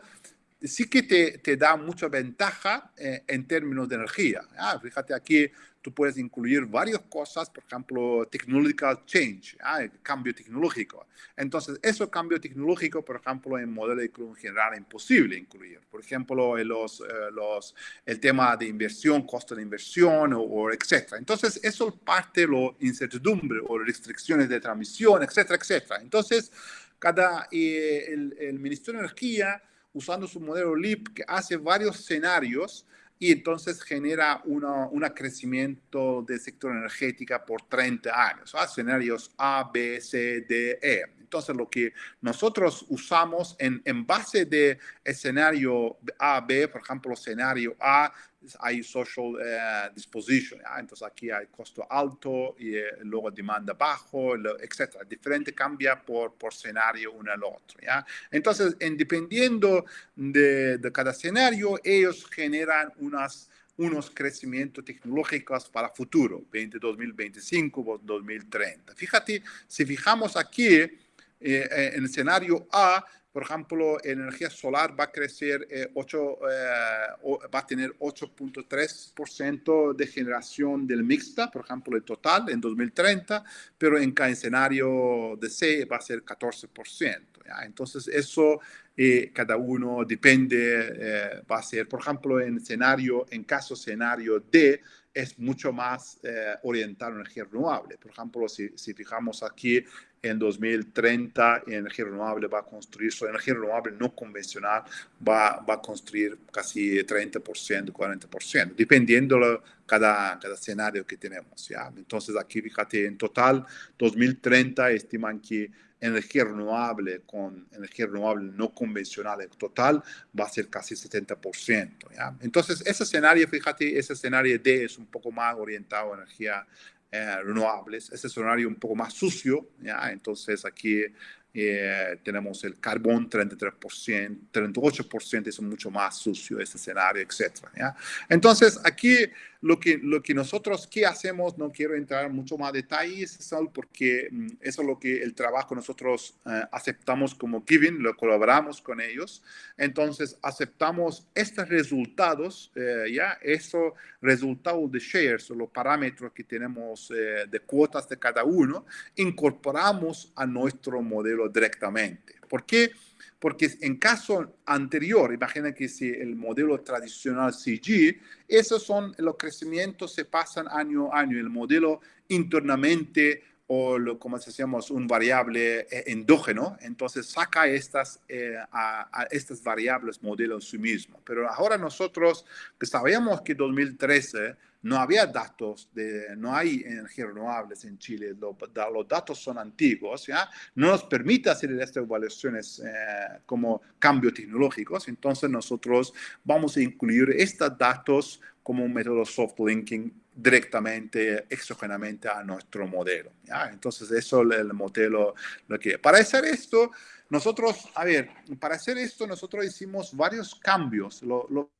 B: sí que te, te da mucha ventaja eh, en términos de energía. Fíjate aquí, tú puedes incluir varias cosas, por ejemplo, technological change, cambio tecnológico. Entonces, eso cambio tecnológico, por ejemplo, en modelo de en general es imposible incluir. Por ejemplo, los, eh, los, el tema de inversión, costo de inversión, o, etcétera. Entonces, eso parte de la incertidumbre o restricciones de transmisión, etcétera, etcétera. Entonces, cada, eh, el, el Ministerio de Energía usando su modelo LIP que hace varios escenarios y entonces genera un crecimiento del sector energética por 30 años, escenarios A, B, C, D, E. Entonces, lo que nosotros usamos en, en base de escenario A, B, por ejemplo, escenario A hay social eh, disposition, entonces aquí hay costo alto y eh, luego demanda bajo, etc. Diferente cambia por, por escenario uno al otro. ¿ya? Entonces, dependiendo de, de cada escenario, ellos generan unas unos crecimientos tecnológicos para futuro, 2025, 2030. Fíjate, si fijamos aquí eh, en el escenario A, por ejemplo, energía solar va a crecer 8, eh, eh, va a tener 8.3% de generación del mixta, por ejemplo, el total en 2030, pero en cada escenario de C va a ser 14%. Entonces, eso eh, cada uno depende, va a ser, por ejemplo, en escenario, en caso escenario D, es mucho más orientado a energía renovable. Por ejemplo, si, si fijamos aquí en 2030 energía renovable va a construir, su energía renovable no convencional va, va a construir casi 30%, 40%, dependiendo cada, cada escenario que tenemos. ¿ya? Entonces aquí fíjate, en total 2030 estiman que energía renovable con energía renovable no convencional en total va a ser casi 70%. ¿ya? Entonces ese escenario, fíjate, ese escenario D es un poco más orientado a energía eh, renovables. Ese escenario un poco más sucio, ¿ya? Entonces aquí eh, tenemos el carbón 33%, 38% es mucho más sucio ese escenario, etc. Entonces aquí lo que, lo que nosotros, ¿qué hacemos? No quiero entrar en mucho más detalles, porque mm, eso es lo que el trabajo nosotros eh, aceptamos como giving, lo colaboramos con ellos. Entonces, aceptamos estos resultados, eh, ya, esos resultados de shares, los parámetros que tenemos eh, de cuotas de cada uno, incorporamos a nuestro modelo directamente. ¿Por qué? Porque en caso anterior, imagina que si el modelo tradicional CG, esos son los crecimientos se pasan año a año. El modelo internamente o lo, como decíamos, un variable eh, endógeno, entonces saca estas, eh, a, estas variables modelo en sí mismo. Pero ahora nosotros que sabíamos que 2013 no había datos, de, no hay energías renovables en Chile, los datos son antiguos, ¿ya? no nos permite hacer estas evaluaciones eh, como cambios tecnológicos, entonces nosotros vamos a incluir estos datos como un método soft linking directamente, exógenamente a nuestro modelo. Entonces, eso es el modelo lo que... Para hacer esto, nosotros, a ver, para hacer esto, nosotros hicimos varios cambios. Lo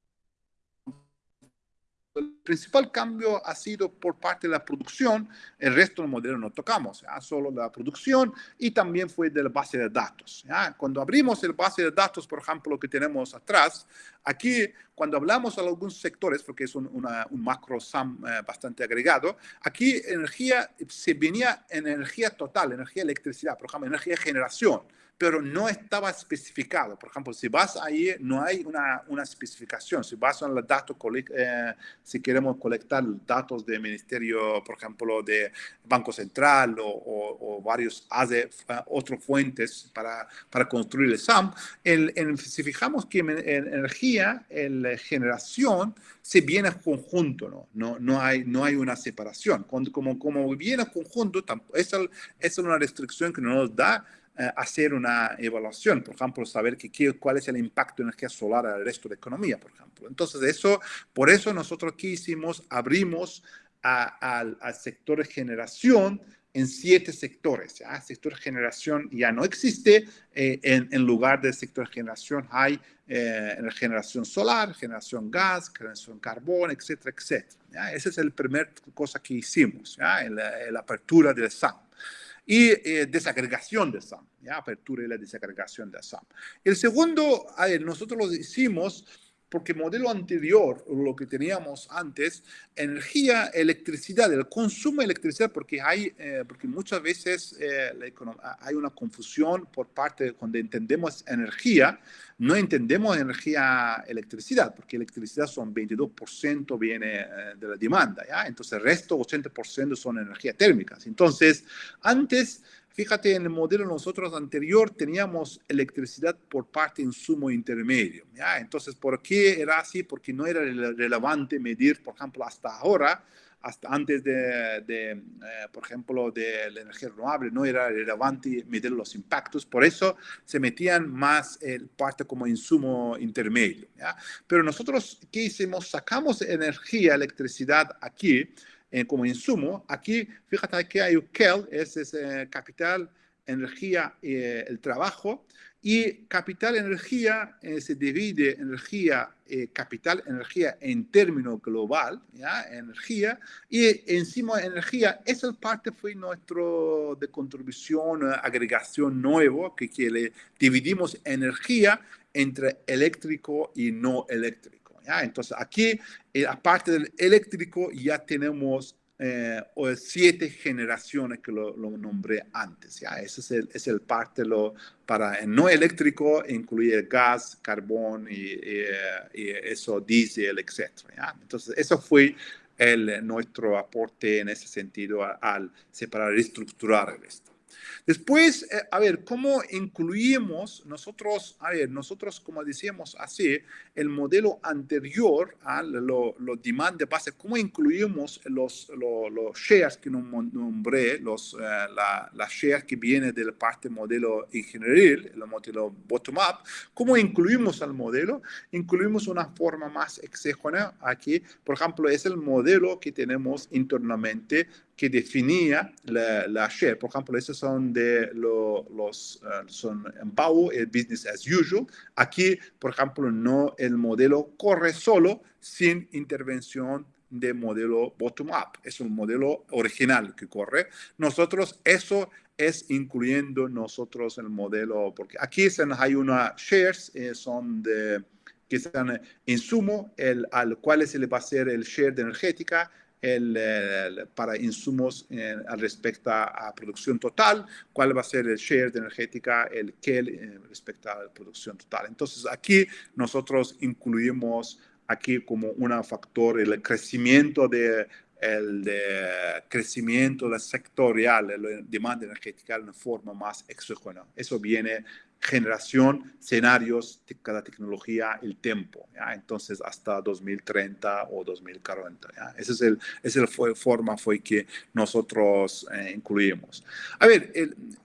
B: el principal cambio ha sido por parte de la producción, el resto del modelo no tocamos, solo la producción y también fue de la base de datos. Cuando abrimos el base de datos, por ejemplo, que tenemos atrás, aquí cuando hablamos de algunos sectores, porque es un, un macro SAM eh, bastante agregado, aquí energía se venía en energía total, energía electricidad, por ejemplo, energía de generación pero no estaba especificado. Por ejemplo, si vas ahí, no hay una, una especificación. Si vas a los datos, eh, si queremos colectar datos del Ministerio, por ejemplo, de Banco Central o, varios ADE, otras fuentes para, para construir el SAM, el, si fijamos que en, energía, en generación, se viene conjunto, ¿no? No, no, hay, no hay una separación. Cuando, como, como viene conjunto, esa es una restricción que nos da eh, hacer una evaluación, por ejemplo, saber que, cuál es el impacto de energía solar al resto de la economía, por ejemplo. Entonces, eso, por eso nosotros aquí hicimos, abrimos al sector de generación en siete sectores. ¿ya? El sector generación ya no existe, eh, en, lugar del sector generación hay eh, generación solar, generación gas, generación carbón, etcétera, etcétera. ¿ya? Esa es la primera cosa que hicimos, ¿ya? En, la, apertura del SAM y eh, desagregación de SAM, ¿ya? apertura y la desagregación de SAM. El segundo, nosotros lo hicimos porque el modelo anterior, lo que teníamos antes, energía, electricidad, el consumo de electricidad, porque, hay, eh, porque muchas veces eh, hay una confusión por parte de cuando entendemos energía, no entendemos energía, electricidad, porque electricidad son 22% viene eh, de la demanda, ¿ya? entonces el resto, 80% son energías térmicas. Entonces, antes Fíjate, en el modelo nosotros anterior teníamos electricidad por parte de insumo intermedio. ¿ya? Entonces, ¿por qué era así? Porque no era relevante medir, por ejemplo, hasta ahora, hasta antes de, eh, por ejemplo, de la energía renovable, no era relevante medir los impactos, por eso se metían más el parte como insumo intermedio. Pero nosotros, ¿qué hicimos? Sacamos energía, electricidad aquí eh, como insumo. Aquí, fíjate que hay UKEL, es, es capital, energía, el trabajo, y capital energía eh, se divide energía, eh, capital energía en término global, ¿ya? energía, y encima energía, esa parte fue nuestro de contribución, eh, agregación nuevo, que, que le dividimos energía entre eléctrico y no eléctrico. ¿Ya? Entonces aquí, aparte del eléctrico, ya tenemos eh, siete generaciones que lo, nombré antes. ¿ya? Ese es el, es el parte lo, para el no eléctrico, incluye gas, carbón y, y, eso, diésel, etc. ¿ya? Entonces, eso fue el, nuestro aporte en ese sentido al separar, reestructurar esto. Después, eh, a ver, ¿cómo incluimos nosotros, a ver, nosotros como decíamos así, el modelo anterior a lo, lo demand de base, ¿cómo incluimos los, los shares que nombré, los, eh, la, la shares que viene del parte modelo ingenieril, el modelo bottom-up? ¿Cómo incluimos al modelo? Incluimos una forma más exógena aquí, por ejemplo, es el modelo que tenemos internamente que definía la, la, share. Por ejemplo, esos son de los, uh, son Empower, el business as usual. Aquí, por ejemplo, no el modelo corre solo sin intervención de modelo bottom-up. Es un modelo original que corre. Nosotros, eso es incluyendo nosotros el modelo, porque aquí hay una shares, eh, son de que están insumo, el, al cual se le va a hacer el share de energética, el, para insumos al respecto a, producción total, cuál va a ser el share de energética, el que eh, respecto a la producción total. Entonces aquí nosotros incluimos aquí como un factor el crecimiento de el de crecimiento sectorial, la demanda energética de una forma más exógena. Eso viene generación, escenarios, cada tecnología, el tiempo. Entonces, hasta 2030 o 2040. ¿ya? Esa es el, es el fue, forma fue que nosotros eh, incluimos. A ver,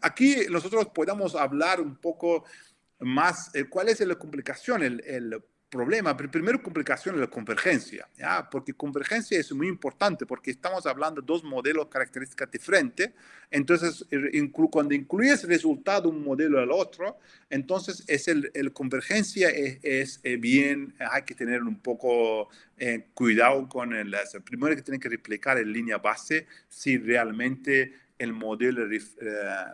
B: aquí nosotros podemos hablar un poco más, eh, cuál es la complicación, el problema, primero complicación es la convergencia, ¿ya? porque convergencia es muy importante porque estamos hablando de dos modelos características diferentes, entonces cuando incluyes el resultado un modelo al otro, entonces es el, el convergencia es, es, eh, bien, hay que tener un poco eh, cuidado con el, primero que tienen que replicar en línea base si realmente el modelo eh,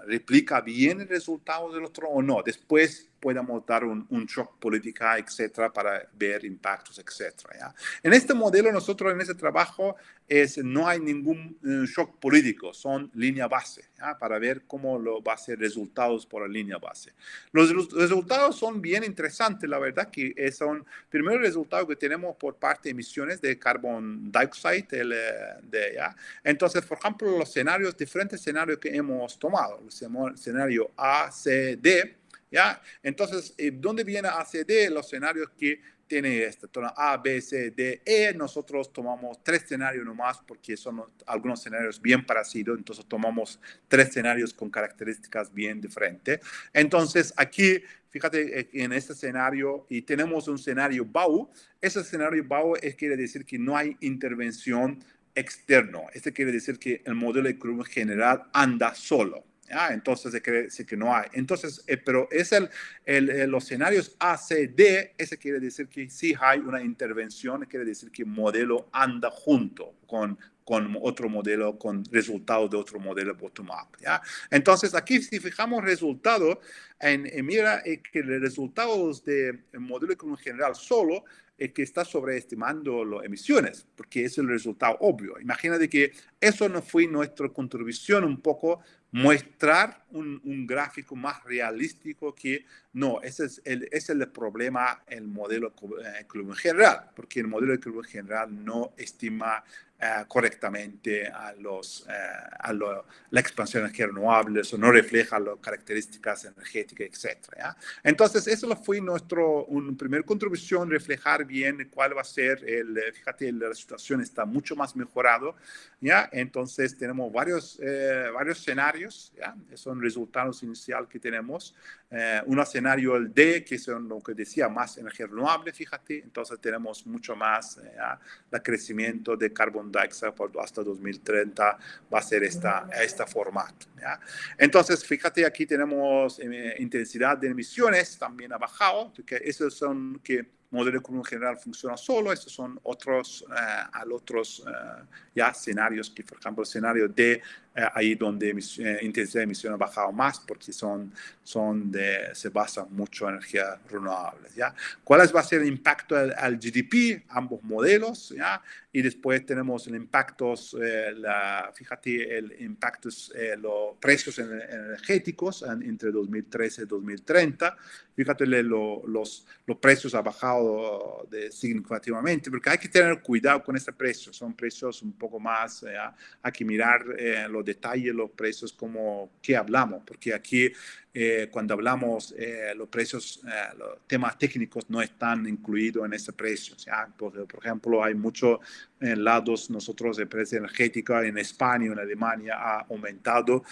B: replica bien el resultado del otro o no. Después podamos dar un, un shock política, etcétera, para ver impactos, etcétera. ¿ya? En este modelo, nosotros en este trabajo, es, no hay ningún eh, shock político, son línea base, ¿ya? para ver cómo lo va a ser resultados por la línea base. Los, resultados son bien interesantes, la verdad, que son, primero, el resultado que tenemos por parte de emisiones de carbon dioxide, el, eh, de, ¿ya? Entonces, por ejemplo, los escenarios, diferentes escenarios que hemos tomado, el escenario A, C, D, ¿ya? Entonces, eh, ¿dónde viene ACD? Los escenarios que tiene este, A, B, C, D, E. Nosotros tomamos tres escenarios nomás porque son algunos escenarios bien parecidos, entonces tomamos tres escenarios con características bien diferentes. Entonces, aquí, fíjate eh, en este escenario, y tenemos un escenario BAU. Ese escenario BAU es, quiere decir que no hay intervención externo. Este quiere decir que el modelo de curva general anda solo. Ah, entonces se cree que no hay. Entonces, eh, pero es el, el, los escenarios A, C, D, ese quiere decir que sí hay una intervención, quiere decir que el modelo anda junto con, con otro modelo, con resultados de otro modelo bottom-up. Entonces, aquí si fijamos resultados, en, mira eh, que los resultados del modelo en general solo es que está sobreestimando las emisiones, porque es el resultado obvio. Imagínate que eso no fue nuestra contribución un poco mostrar un, un, gráfico más realístico que no, ese es el, es el problema el modelo eh, general, porque el modelo de curva general no estima eh, correctamente a, los, eh, a la expansión de renovables o no refleja las características energéticas, etc. Entonces, eso fue nuestro un primer contribución, reflejar bien cuál va a ser el, fíjate, la situación está mucho más mejorado, ¿ya? Entonces, tenemos varios, eh, varios escenarios, ¿ya? Son resultados iniciales que tenemos. un escenario, el D, que es lo que decía, más energía renovable, fíjate, entonces tenemos mucho más el crecimiento de hasta 2030 va a ser esta, esta formato. Entonces, fíjate, aquí tenemos eh, intensidad de emisiones, también ha bajado, que esos son que modelo económico general funciona solo, estos son otros, eh, al otros eh, ya escenarios, que por ejemplo el escenario D, eh, ahí donde intensidad de emisión ha bajado más porque son, son de, se basan mucho en energías renovables. ¿ya? ¿Cuál va a ser el impacto al, GDP? Ambos modelos, ¿ya? Y después tenemos el impacto, la, fíjate, el impacto, los precios energéticos entre 2013 y 2030. Fíjate, los, los precios han bajado de, significativamente, porque hay que tener cuidado con este precio, son precios un poco más, eh, hay que mirar eh, los detalles, los precios como que hablamos, porque aquí eh, cuando hablamos los precios, los temas técnicos no están incluidos en ese precio. Por, por, ejemplo, hay muchos lados, nosotros de precio energética en España, en Alemania ha aumentado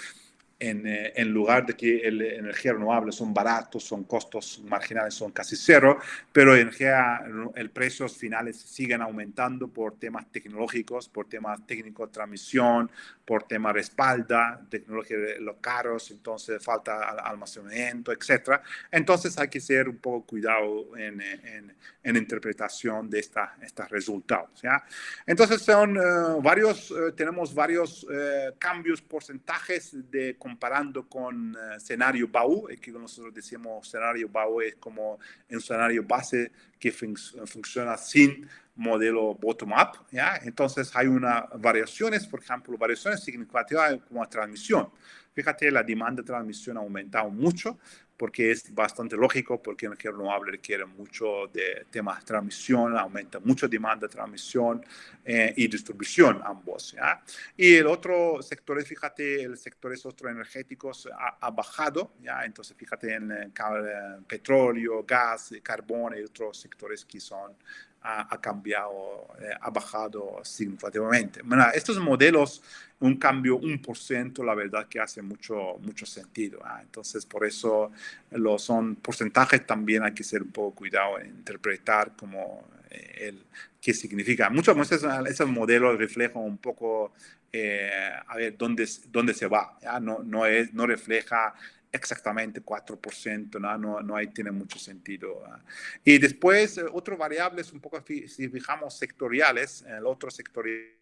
B: eh, en, lugar de que el, energía renovable son baratos, son costos marginales, son casi cero, pero energía, el precios finales siguen aumentando por temas tecnológicos, por temas técnicos de transmisión, por temas respalda, tecnología de los caros, entonces falta almacenamiento, etc. Entonces hay que ser un poco cuidado en, en, en interpretación de esta, estos resultados. ¿ya? Entonces son eh, varios, eh, tenemos varios cambios, porcentajes de comparando con uh, escenario BAU, que nosotros decimos escenario BAU es como un escenario base que fun funciona sin modelo bottom-up, ¿ya? Entonces hay una variaciones, por ejemplo, variaciones significativas como la transmisión. Fíjate, la demanda de transmisión ha aumentado mucho, porque es bastante lógico, porque energía renovable requiere mucho de temas de transmisión, aumenta mucho demanda de transmisión eh, y distribución ambos. Y el otro sector, fíjate, el sector otros energéticos ha, bajado, ¿ya? entonces fíjate en petróleo, gas, carbón y otros sectores que son ha, cambiado, eh, ha bajado significativamente. Bueno, estos modelos, un cambio un por ciento, la verdad que hace mucho, mucho sentido. ¿ah? Entonces, por eso los son porcentajes también hay que ser un poco cuidado en interpretar como eh, el, qué significa. Muchas veces esos modelos reflejan un poco eh, a ver dónde, dónde se va. ¿ya? No, no, es, no refleja exactamente 4%, ¿no? No, no tiene mucho sentido. ¿ah? Y después, eh, otras variables, un poco, si fijamos sectoriales, el otro sectorial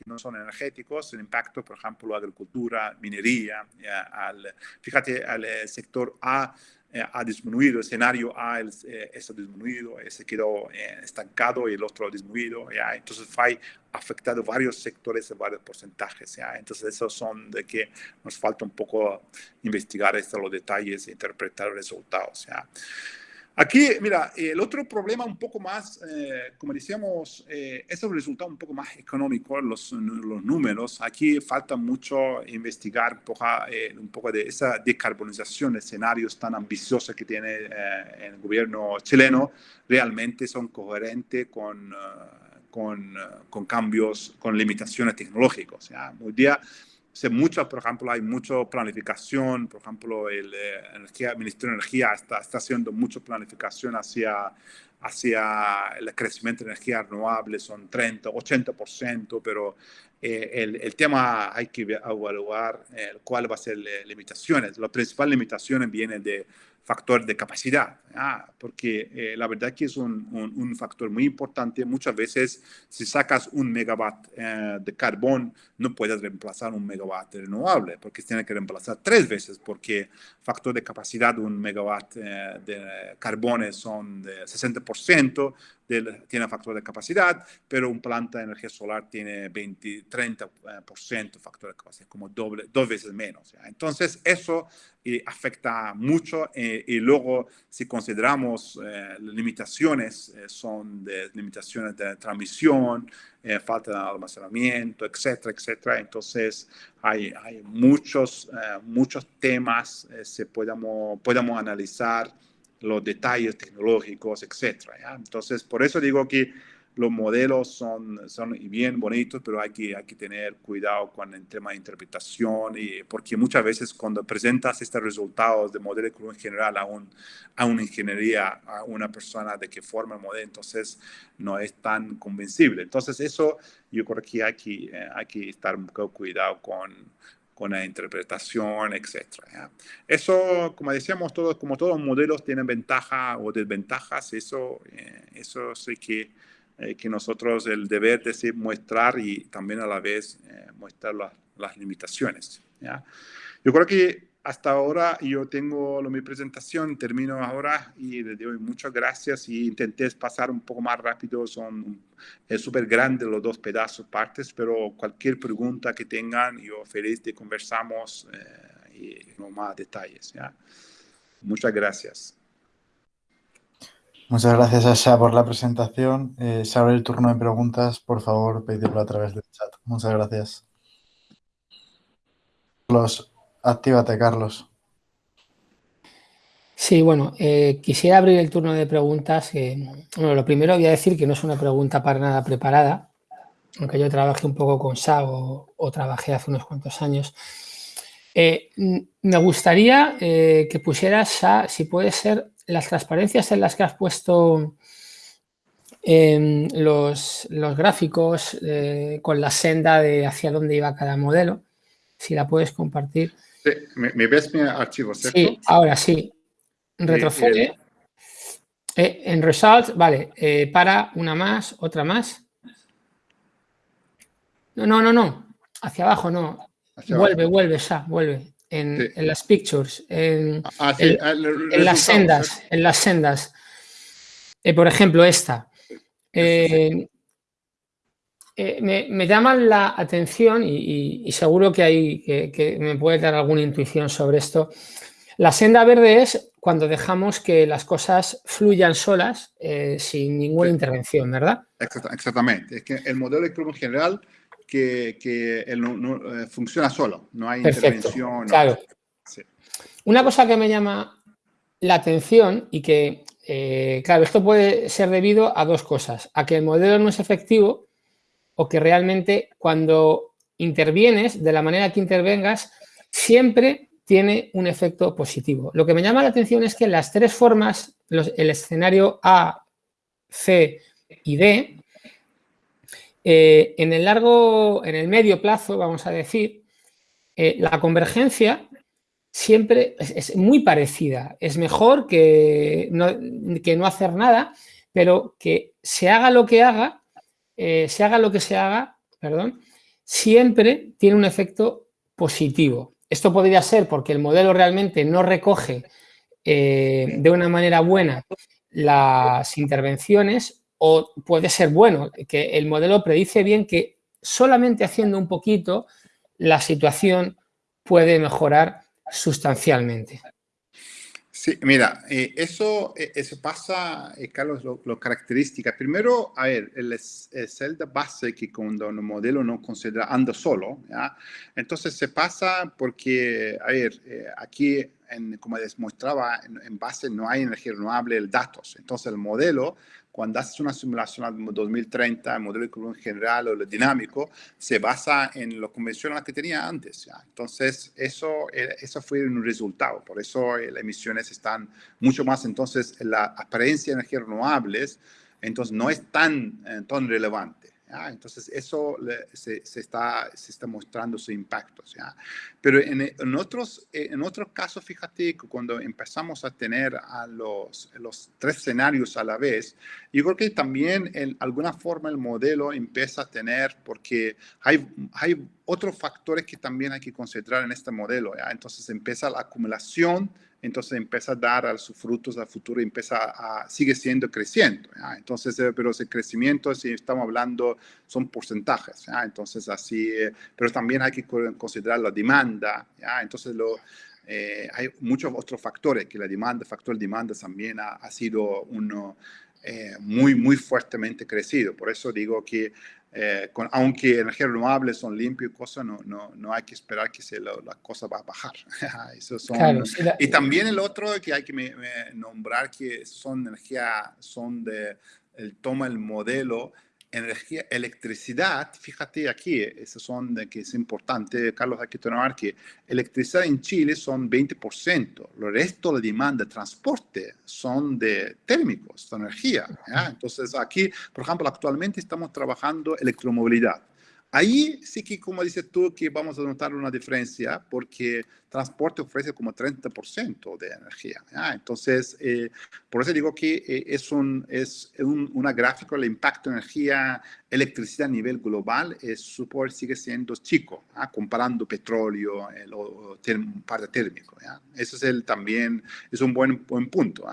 B: que no son energéticos, el impacto, por ejemplo, agricultura, minería, al, fíjate, al eh, sector A eh, ha disminuido, el escenario A eh, está disminuido, se quedó estancado y el otro ha disminuido, entonces fue afectado varios sectores, varios porcentajes, entonces esos son de que nos falta un poco investigar estos los detalles e interpretar resultados. Aquí, mira, el otro problema un poco más, eh, como decíamos, eh, es el resultado un poco más económico, los, los números. Aquí falta mucho investigar un poco, eh, un poco de esa decarbonización de escenarios tan ambiciosos que tiene el gobierno chileno. Realmente son coherentes con, con, con cambios, con limitaciones tecnológicas. Hoy día se mucho, por ejemplo, hay mucha planificación, por ejemplo, el, eh, energía, Ministerio de Energía está, está haciendo mucha planificación hacia, hacia el crecimiento de energía renovable, son 30, 80%, pero eh, el, el, tema hay que evaluar eh, cuál va a ser las limitaciones. Las principales limitaciones vienen de factor de capacidad, ah, porque eh, la verdad que es un, un, factor muy importante. Muchas veces si sacas un megawatt eh, de carbón, no puedes reemplazar un megawatt renovable, porque tiene que reemplazar tres veces, porque factor de capacidad de un megawatt eh, de carbón son de 60%, tiene factor de capacidad, pero un planta de energía solar tiene 20, 30% factor de capacidad, como doble, dos veces menos. Entonces, eso afecta mucho y luego si consideramos las limitaciones, son de limitaciones de transmisión, falta de almacenamiento, etcétera, etcétera. Entonces, hay, hay muchos, muchos temas, se podemos, podemos analizar los detalles tecnológicos, etc. Entonces, por eso digo que los modelos son, son bien bonitos, pero hay que, hay que tener cuidado con el tema de interpretación, y, porque muchas veces cuando presentas estos resultados de modelo en general a, un, a una ingeniería, a una persona de que forma el modelo, entonces no es tan convencible. Entonces eso yo creo que hay que, eh, hay que estar un poco cuidado con, con la interpretación, etc. Eso, como decíamos, todos, como todos los modelos tienen ventajas o desventajas, eso, eh, eso sí que, eh, que nosotros el deber de mostrar y también a la vez eh, mostrar las, las limitaciones. ¿ya? Yo creo que hasta ahora yo tengo mi presentación, termino ahora y le doy muchas gracias y intenté pasar un poco más rápido, son súper grande los dos pedazos partes, pero cualquier pregunta que tengan, yo feliz de conversamos eh, y no más detalles. ¿ya? Muchas gracias.
C: Muchas gracias, Asha, por la presentación. Eh, se abre el turno de preguntas. Por favor, pedirlo a través del chat. Muchas gracias. Los Actívate, Carlos.
A: Sí, bueno, eh, quisiera abrir el turno de preguntas. bueno, lo primero voy a decir que no es una pregunta para nada preparada, aunque yo trabajé un poco con SA o, trabajé hace unos cuantos años. Eh, me gustaría eh, que pusieras, SA, si puede ser, las transparencias en las que has puesto em, los, los, gráficos con la senda de hacia dónde iba cada modelo, si la puedes compartir.
B: Sí, ¿me, ves mi archivo, cierto?
A: Sí, ahora sí. Retrocede. Eh, en Result, vale, eh, para una más, otra más. No, no, no, no. Hacia abajo, no. vuelve, vuelve, ya, vuelve. En, las pictures, en, ah, en, las sendas, en las sendas. Eh, por ejemplo, esta. Eh, me, llaman la atención y, seguro que, hay, que, me puede dar alguna intuición sobre esto. La senda verde es cuando dejamos que las cosas fluyan solas eh, sin ninguna intervención, ¿verdad?
B: Exactamente. Es que el modelo de general que, que eh, funciona solo, no hay intervención.
A: Claro. Una cosa que me llama la atención y que, claro, esto puede ser debido a dos cosas. A que el modelo no es efectivo o que realmente cuando intervienes, de la manera que intervengas, siempre tiene un efecto positivo. Lo que me llama la atención es que las tres formas, el escenario A, C y D, eh, en el largo, en el medio plazo, vamos a decir, eh, la convergencia siempre es, muy parecida. Es mejor que no hacer nada, pero que se haga lo que haga, eh, se haga lo que se haga, perdón, siempre tiene un efecto positivo. Esto podría ser porque el modelo realmente no recoge de una manera buena las intervenciones o puede ser bueno, que el modelo predice bien que solamente haciendo un poquito la situación puede mejorar sustancialmente.
B: Sí, mira, eh, eso, eh, eso pasa, eh, Carlos, lo, característica. Primero, a ver, el, el de base que cuando un modelo no considera anda solo, entonces se pasa porque, a ver, aquí, en, como les mostraba, en, en, base no hay energía renovable, el datos. Entonces el modelo cuando haces una simulación al 2030, el modelo de curva general o el dinámico, se basa en lo convencional que tenía antes. ¿ya? Entonces, eso, eh, eso fue un resultado. Por eso eh, las emisiones están mucho más, entonces, la apariencia de energías renovables, entonces, no es tan, eh, tan relevante. Entonces, eso se, se, está, se está mostrando su impacto. ¿ya? Pero en, en, otros, en casos, fíjate cuando empezamos a tener a los, los tres escenarios a la vez, yo creo que también en alguna forma el modelo empieza a tener, porque hay, hay otros factores que también hay que considerar en este modelo. ¿ya? Entonces, empieza la acumulación entonces empieza a dar a sus frutos al futuro, empieza a, sigue siendo creciendo. Entonces, eh, pero ese crecimiento, si estamos hablando, son porcentajes. Entonces, así, eh, pero también hay que considerar la demanda. Entonces, lo, eh, hay muchos otros factores que la demanda, el factor demanda también ha, ha sido uno muy, muy fuertemente crecido. Por eso digo que eh, con, aunque energías renovables son limpias y cosas, no, no, no, hay que esperar que se la cosa va a bajar. Eso son, y también el otro que hay que nombrar que son energía, son de, el toma el modelo energía, electricidad, fíjate aquí, eso son que es importante, Carlos, hay que tener que electricidad en Chile son 20%, el resto de la demanda de transporte son de térmicos, de energía. Entonces aquí, por ejemplo, actualmente estamos trabajando electromovilidad. Ahí sí que, como dices tú, que vamos a notar una diferencia porque transporte ofrece como 30% de energía. Entonces, eh, por eso digo que eh, es, un, es un, una gráfica, el impacto de energía, electricidad a nivel global, es, sigue siendo chico, comparando petróleo el, o, parte térmico. Eso es el, también, es un buen, buen punto.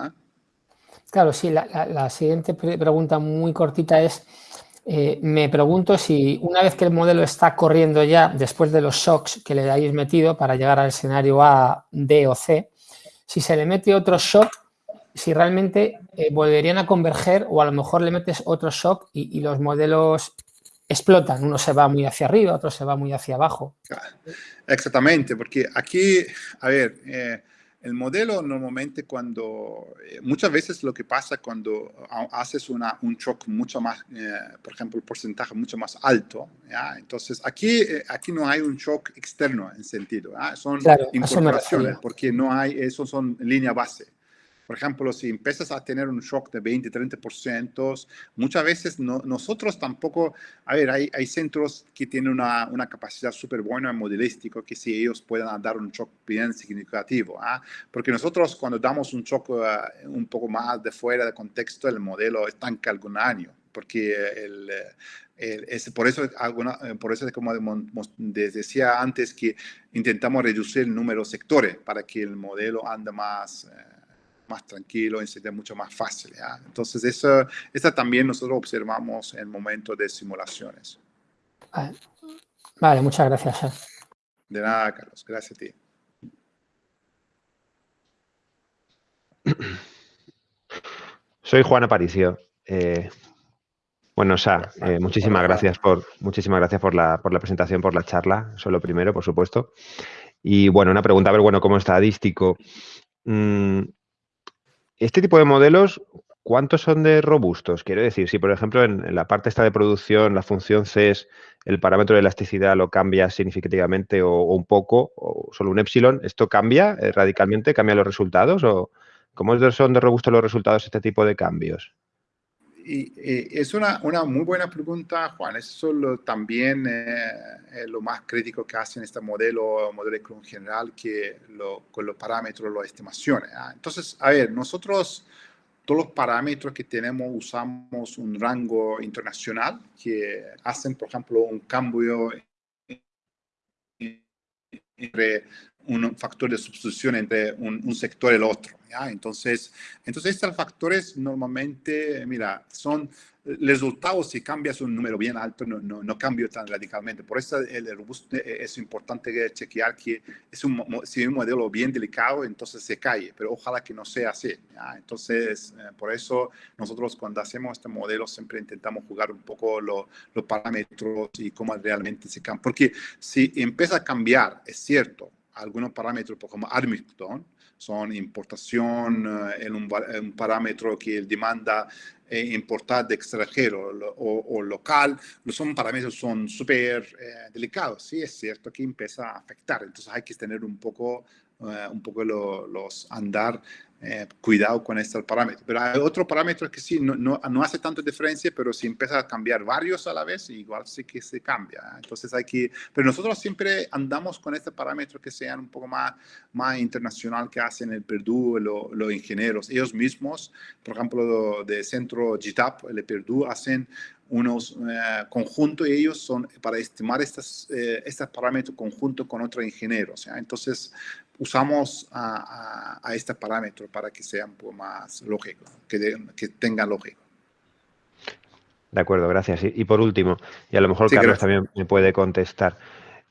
A: Claro, sí, la siguiente pregunta muy cortita es eh, me pregunto si una vez que el modelo está corriendo ya, después de los shocks que le hayáis metido para llegar al escenario A, D o C, si se le mete otro shock, si realmente eh, volverían a converger o a lo mejor le metes otro shock y, los modelos explotan. Uno se va muy hacia arriba, otro se va muy hacia abajo.
B: Exactamente, porque aquí, a ver, eh, el modelo normalmente cuando, eh, muchas veces lo que pasa cuando haces una, un shock mucho más, eh, por ejemplo, el porcentaje mucho más alto, ¿ya? entonces aquí, eh, aquí no hay un shock externo en sentido, son incorporaciones porque no hay, eso son línea base. Por ejemplo, si empiezas a tener un shock de 20, 30%, muchas veces no, nosotros tampoco, a ver, hay, hay centros que tienen una, una capacidad súper buena en modelístico, que si ellos puedan dar un shock bien significativo, ¿ah? porque nosotros cuando damos un shock uh, un poco más de fuera de contexto, el modelo estanca algún año, porque el, es, por eso, alguna, por eso como decía antes, que intentamos reducir el número de sectores para que el modelo ande más... Eh, más tranquilo, sería mucho más fácil. Entonces, eso, esta también nosotros observamos en el momento de simulaciones.
A: Vale, muchas gracias.
B: De nada, Carlos. Gracias a ti.
D: Soy Juan Aparicio. Eh, bueno, Sa, eh, muchísimas gracias por muchísimas gracias por la, por la presentación, por la charla. Eso lo primero, por supuesto. Y bueno, una pregunta, a ver, bueno, como estadístico, mm, este tipo de modelos, ¿cuántos son de robustos? Quiero decir, si por ejemplo en, la parte esta de producción la función C es el parámetro de elasticidad lo cambia significativamente o, un poco, o solo un epsilon, ¿esto cambia eh, radicalmente? ¿Cambia los resultados? ¿O cómo son de robustos los resultados este tipo de cambios?
B: Y, es una, una, muy buena pregunta, Juan. Eso lo, también eh, es lo más crítico que hacen este modelo, modelo en general, que lo, con los parámetros, las estimaciones. ¿ah? Entonces, a ver, nosotros todos los parámetros que tenemos usamos un rango internacional que hacen, por ejemplo, un cambio entre un factor de sustitución entre un, sector y el otro. ¿ya? Entonces, entonces, estos factores normalmente, mira, son resultados, si cambias un número bien alto, no, no, no tan radicalmente. Por eso el robusto eh, es importante chequear que es un, si un modelo bien delicado, entonces se cae, pero ojalá que no sea así. Entonces, eh, por eso nosotros cuando hacemos este modelo siempre intentamos jugar un poco los parámetros y cómo realmente se cambia. Porque si empieza a cambiar, es cierto, algunos parámetros como Armstrong, son importación, eh, en un, parámetro que demanda eh, importar de extranjero o, local, son parámetros son súper eh, delicados. Sí, es cierto que empieza a afectar. Entonces hay que tener un poco, un poco los andar eh, cuidado con este parámetro. Pero hay otro parámetro que sí, no, no, hace tanta diferencia, pero si empieza a cambiar varios a la vez, igual sí que se cambia. Entonces hay que, pero nosotros siempre andamos con este parámetro que sean un poco más, más internacional que hacen el Purdue, los ingenieros. Ellos mismos, por ejemplo, de centro GTAP, el Purdue, hacen unos eh, conjuntos y ellos son para estimar estos, eh, estos parámetros conjunto con otros ingenieros. Entonces, usamos a, a, este parámetro para que sea un poco más lógico, que, que tenga lógica.
D: De acuerdo, gracias. Y, por último, y a lo mejor Carlos también me puede contestar.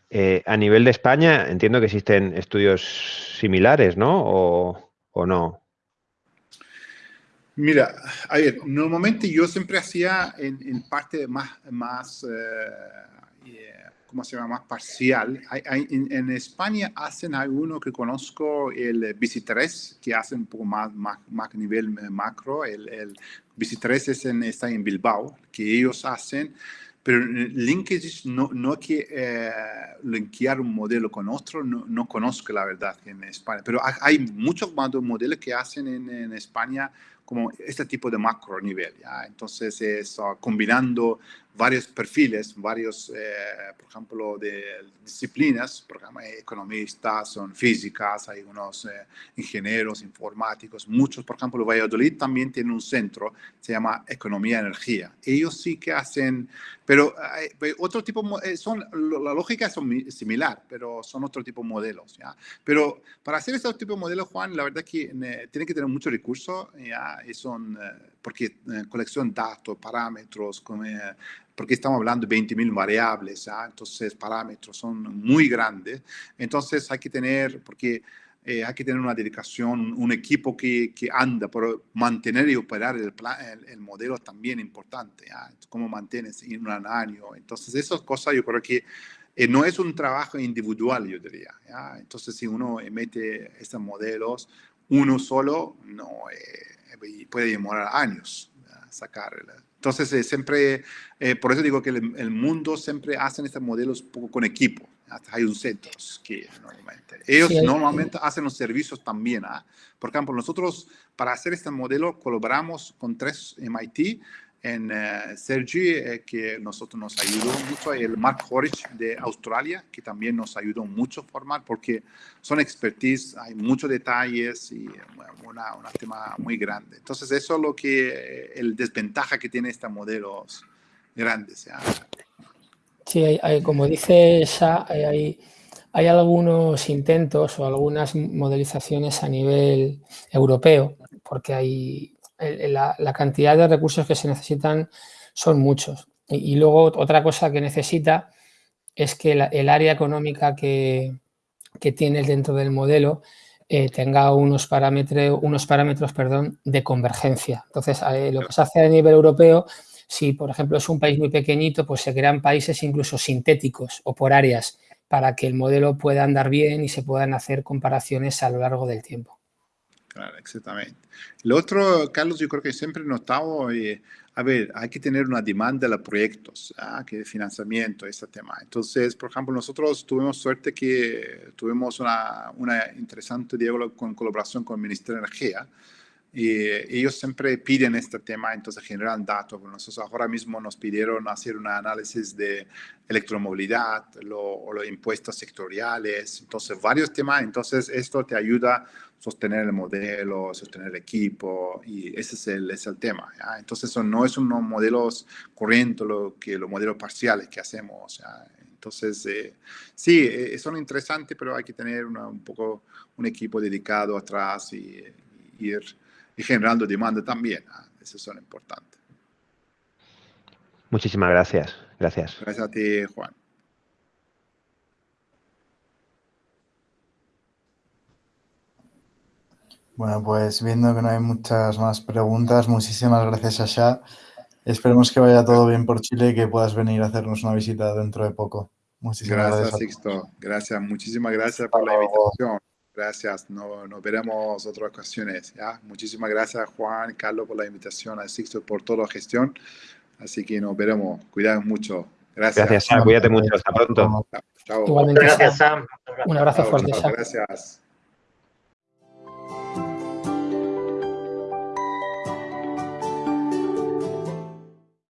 D: Eh, a nivel de España, entiendo que existen estudios similares, ¿no? ¿O, o no?
B: Mira, a ver, normalmente yo siempre hacía en, parte más, más eh, ¿cómo se llama? Parcial. en, España hacen alguno que conozco, el BC3, que hacen un poco más, más, nivel macro. El, el BC3 es en, está en Bilbao, que ellos hacen pero LinkedIn no, no que eh, linkear un modelo con otro, no, no, conozco la verdad en España, pero hay muchos modelos que hacen en, España como este tipo de macro nivel. Entonces, es combinando varios perfiles, varios, eh, por ejemplo, de disciplinas, por ejemplo, economistas, son físicas, hay unos eh, ingenieros, informáticos, muchos, por ejemplo, Valladolid también tiene un centro, se llama Economía Energía. Ellos sí que hacen, pero otro tipo, eh, son, la lógica es similar, pero son otro tipo de modelos. ¿ya? Pero para hacer este tipo de modelos, Juan, la verdad que tiene que tener mucho recurso, ¿ya? Y son, porque colección de datos, parámetros, como, porque estamos hablando de 20.000 variables, entonces parámetros son muy grandes. Entonces hay que tener, porque eh, hay que tener una dedicación, un equipo que, que anda por mantener y operar el, el, modelo también importante, ¿ya? cómo mantienes en un año. Entonces esas cosas yo creo que eh, no es un trabajo individual, yo diría. ¿ya? Entonces si uno mete estos modelos, uno solo no eh, puede demorar años sacar entonces, eh, siempre, eh, por eso digo que el, mundo siempre hacen estos modelos poco con equipo. Hay un centro que normalmente. Ellos normalmente hacen los servicios también. ¿ah? Por ejemplo, nosotros para hacer este modelo colaboramos con tres MIT en uh, Sergi, eh, que nosotros nos ayudó mucho, el Mark Horich de Australia, que también nos ayudó mucho a formar, porque son expertise, hay muchos detalles y un tema muy grande. Entonces, eso es lo que, eh, el desventaja que tiene estos modelos grandes.
A: Sí, hay, como dice Sha, hay, hay algunos intentos o algunas modelizaciones a nivel europeo, porque hay la, cantidad de recursos que se necesitan son muchos. Y, luego otra cosa que necesita es que el área económica que, que tienes dentro del modelo eh, tenga unos parámetros, unos parámetros perdón, de convergencia. Entonces, eh, lo que se hace a nivel europeo, si por ejemplo es un país muy pequeñito, pues se crean países incluso sintéticos o por áreas para que el modelo pueda andar bien y se puedan hacer comparaciones a lo largo del tiempo.
B: Exactamente. Lo otro, Carlos, yo creo que siempre he notado, eh, a ver, hay que tener una demanda de proyectos, ¿ah? que de financiamiento, este tema. Entonces, por ejemplo, nosotros tuvimos suerte que tuvimos una, una interesante diálogo con colaboración con el Ministerio de Energía, y ellos siempre piden este tema, entonces generan datos. Nosotros ahora mismo nos pidieron hacer un análisis de electromovilidad o los impuestos sectoriales, entonces varios temas. Entonces esto te ayuda sostener el modelo, sostener el equipo y ese es el, es el tema. Entonces eso no es unos modelos corrientes lo que los modelos parciales que hacemos. Entonces, eh, sí, eh, son interesantes, pero hay que tener un poco un equipo dedicado atrás y, y ir y generando demanda también. ¿ah? Eso es lo importante.
D: Muchísimas gracias. Gracias.
B: Gracias a ti, Juan.
C: Bueno, pues viendo que no hay muchas más preguntas, muchísimas gracias, Asha. Esperemos que vaya todo bien por Chile y que puedas venir a hacernos una visita dentro de poco.
B: Muchísimas gracias. Gracias, Sixto. Gracias, muchísimas gracias por la invitación. Gracias, no, nos veremos otras ocasiones. ¿ya? Muchísimas gracias Juan, Carlos por la invitación, a Sixto por toda la gestión. Así que nos veremos. Cuidados mucho. Gracias.
D: Gracias, Sam. Cuídate mucho. Hasta pronto.
A: Chao. Igualmente, gracias, Sam. Un abrazo fuerte.
B: Gracias.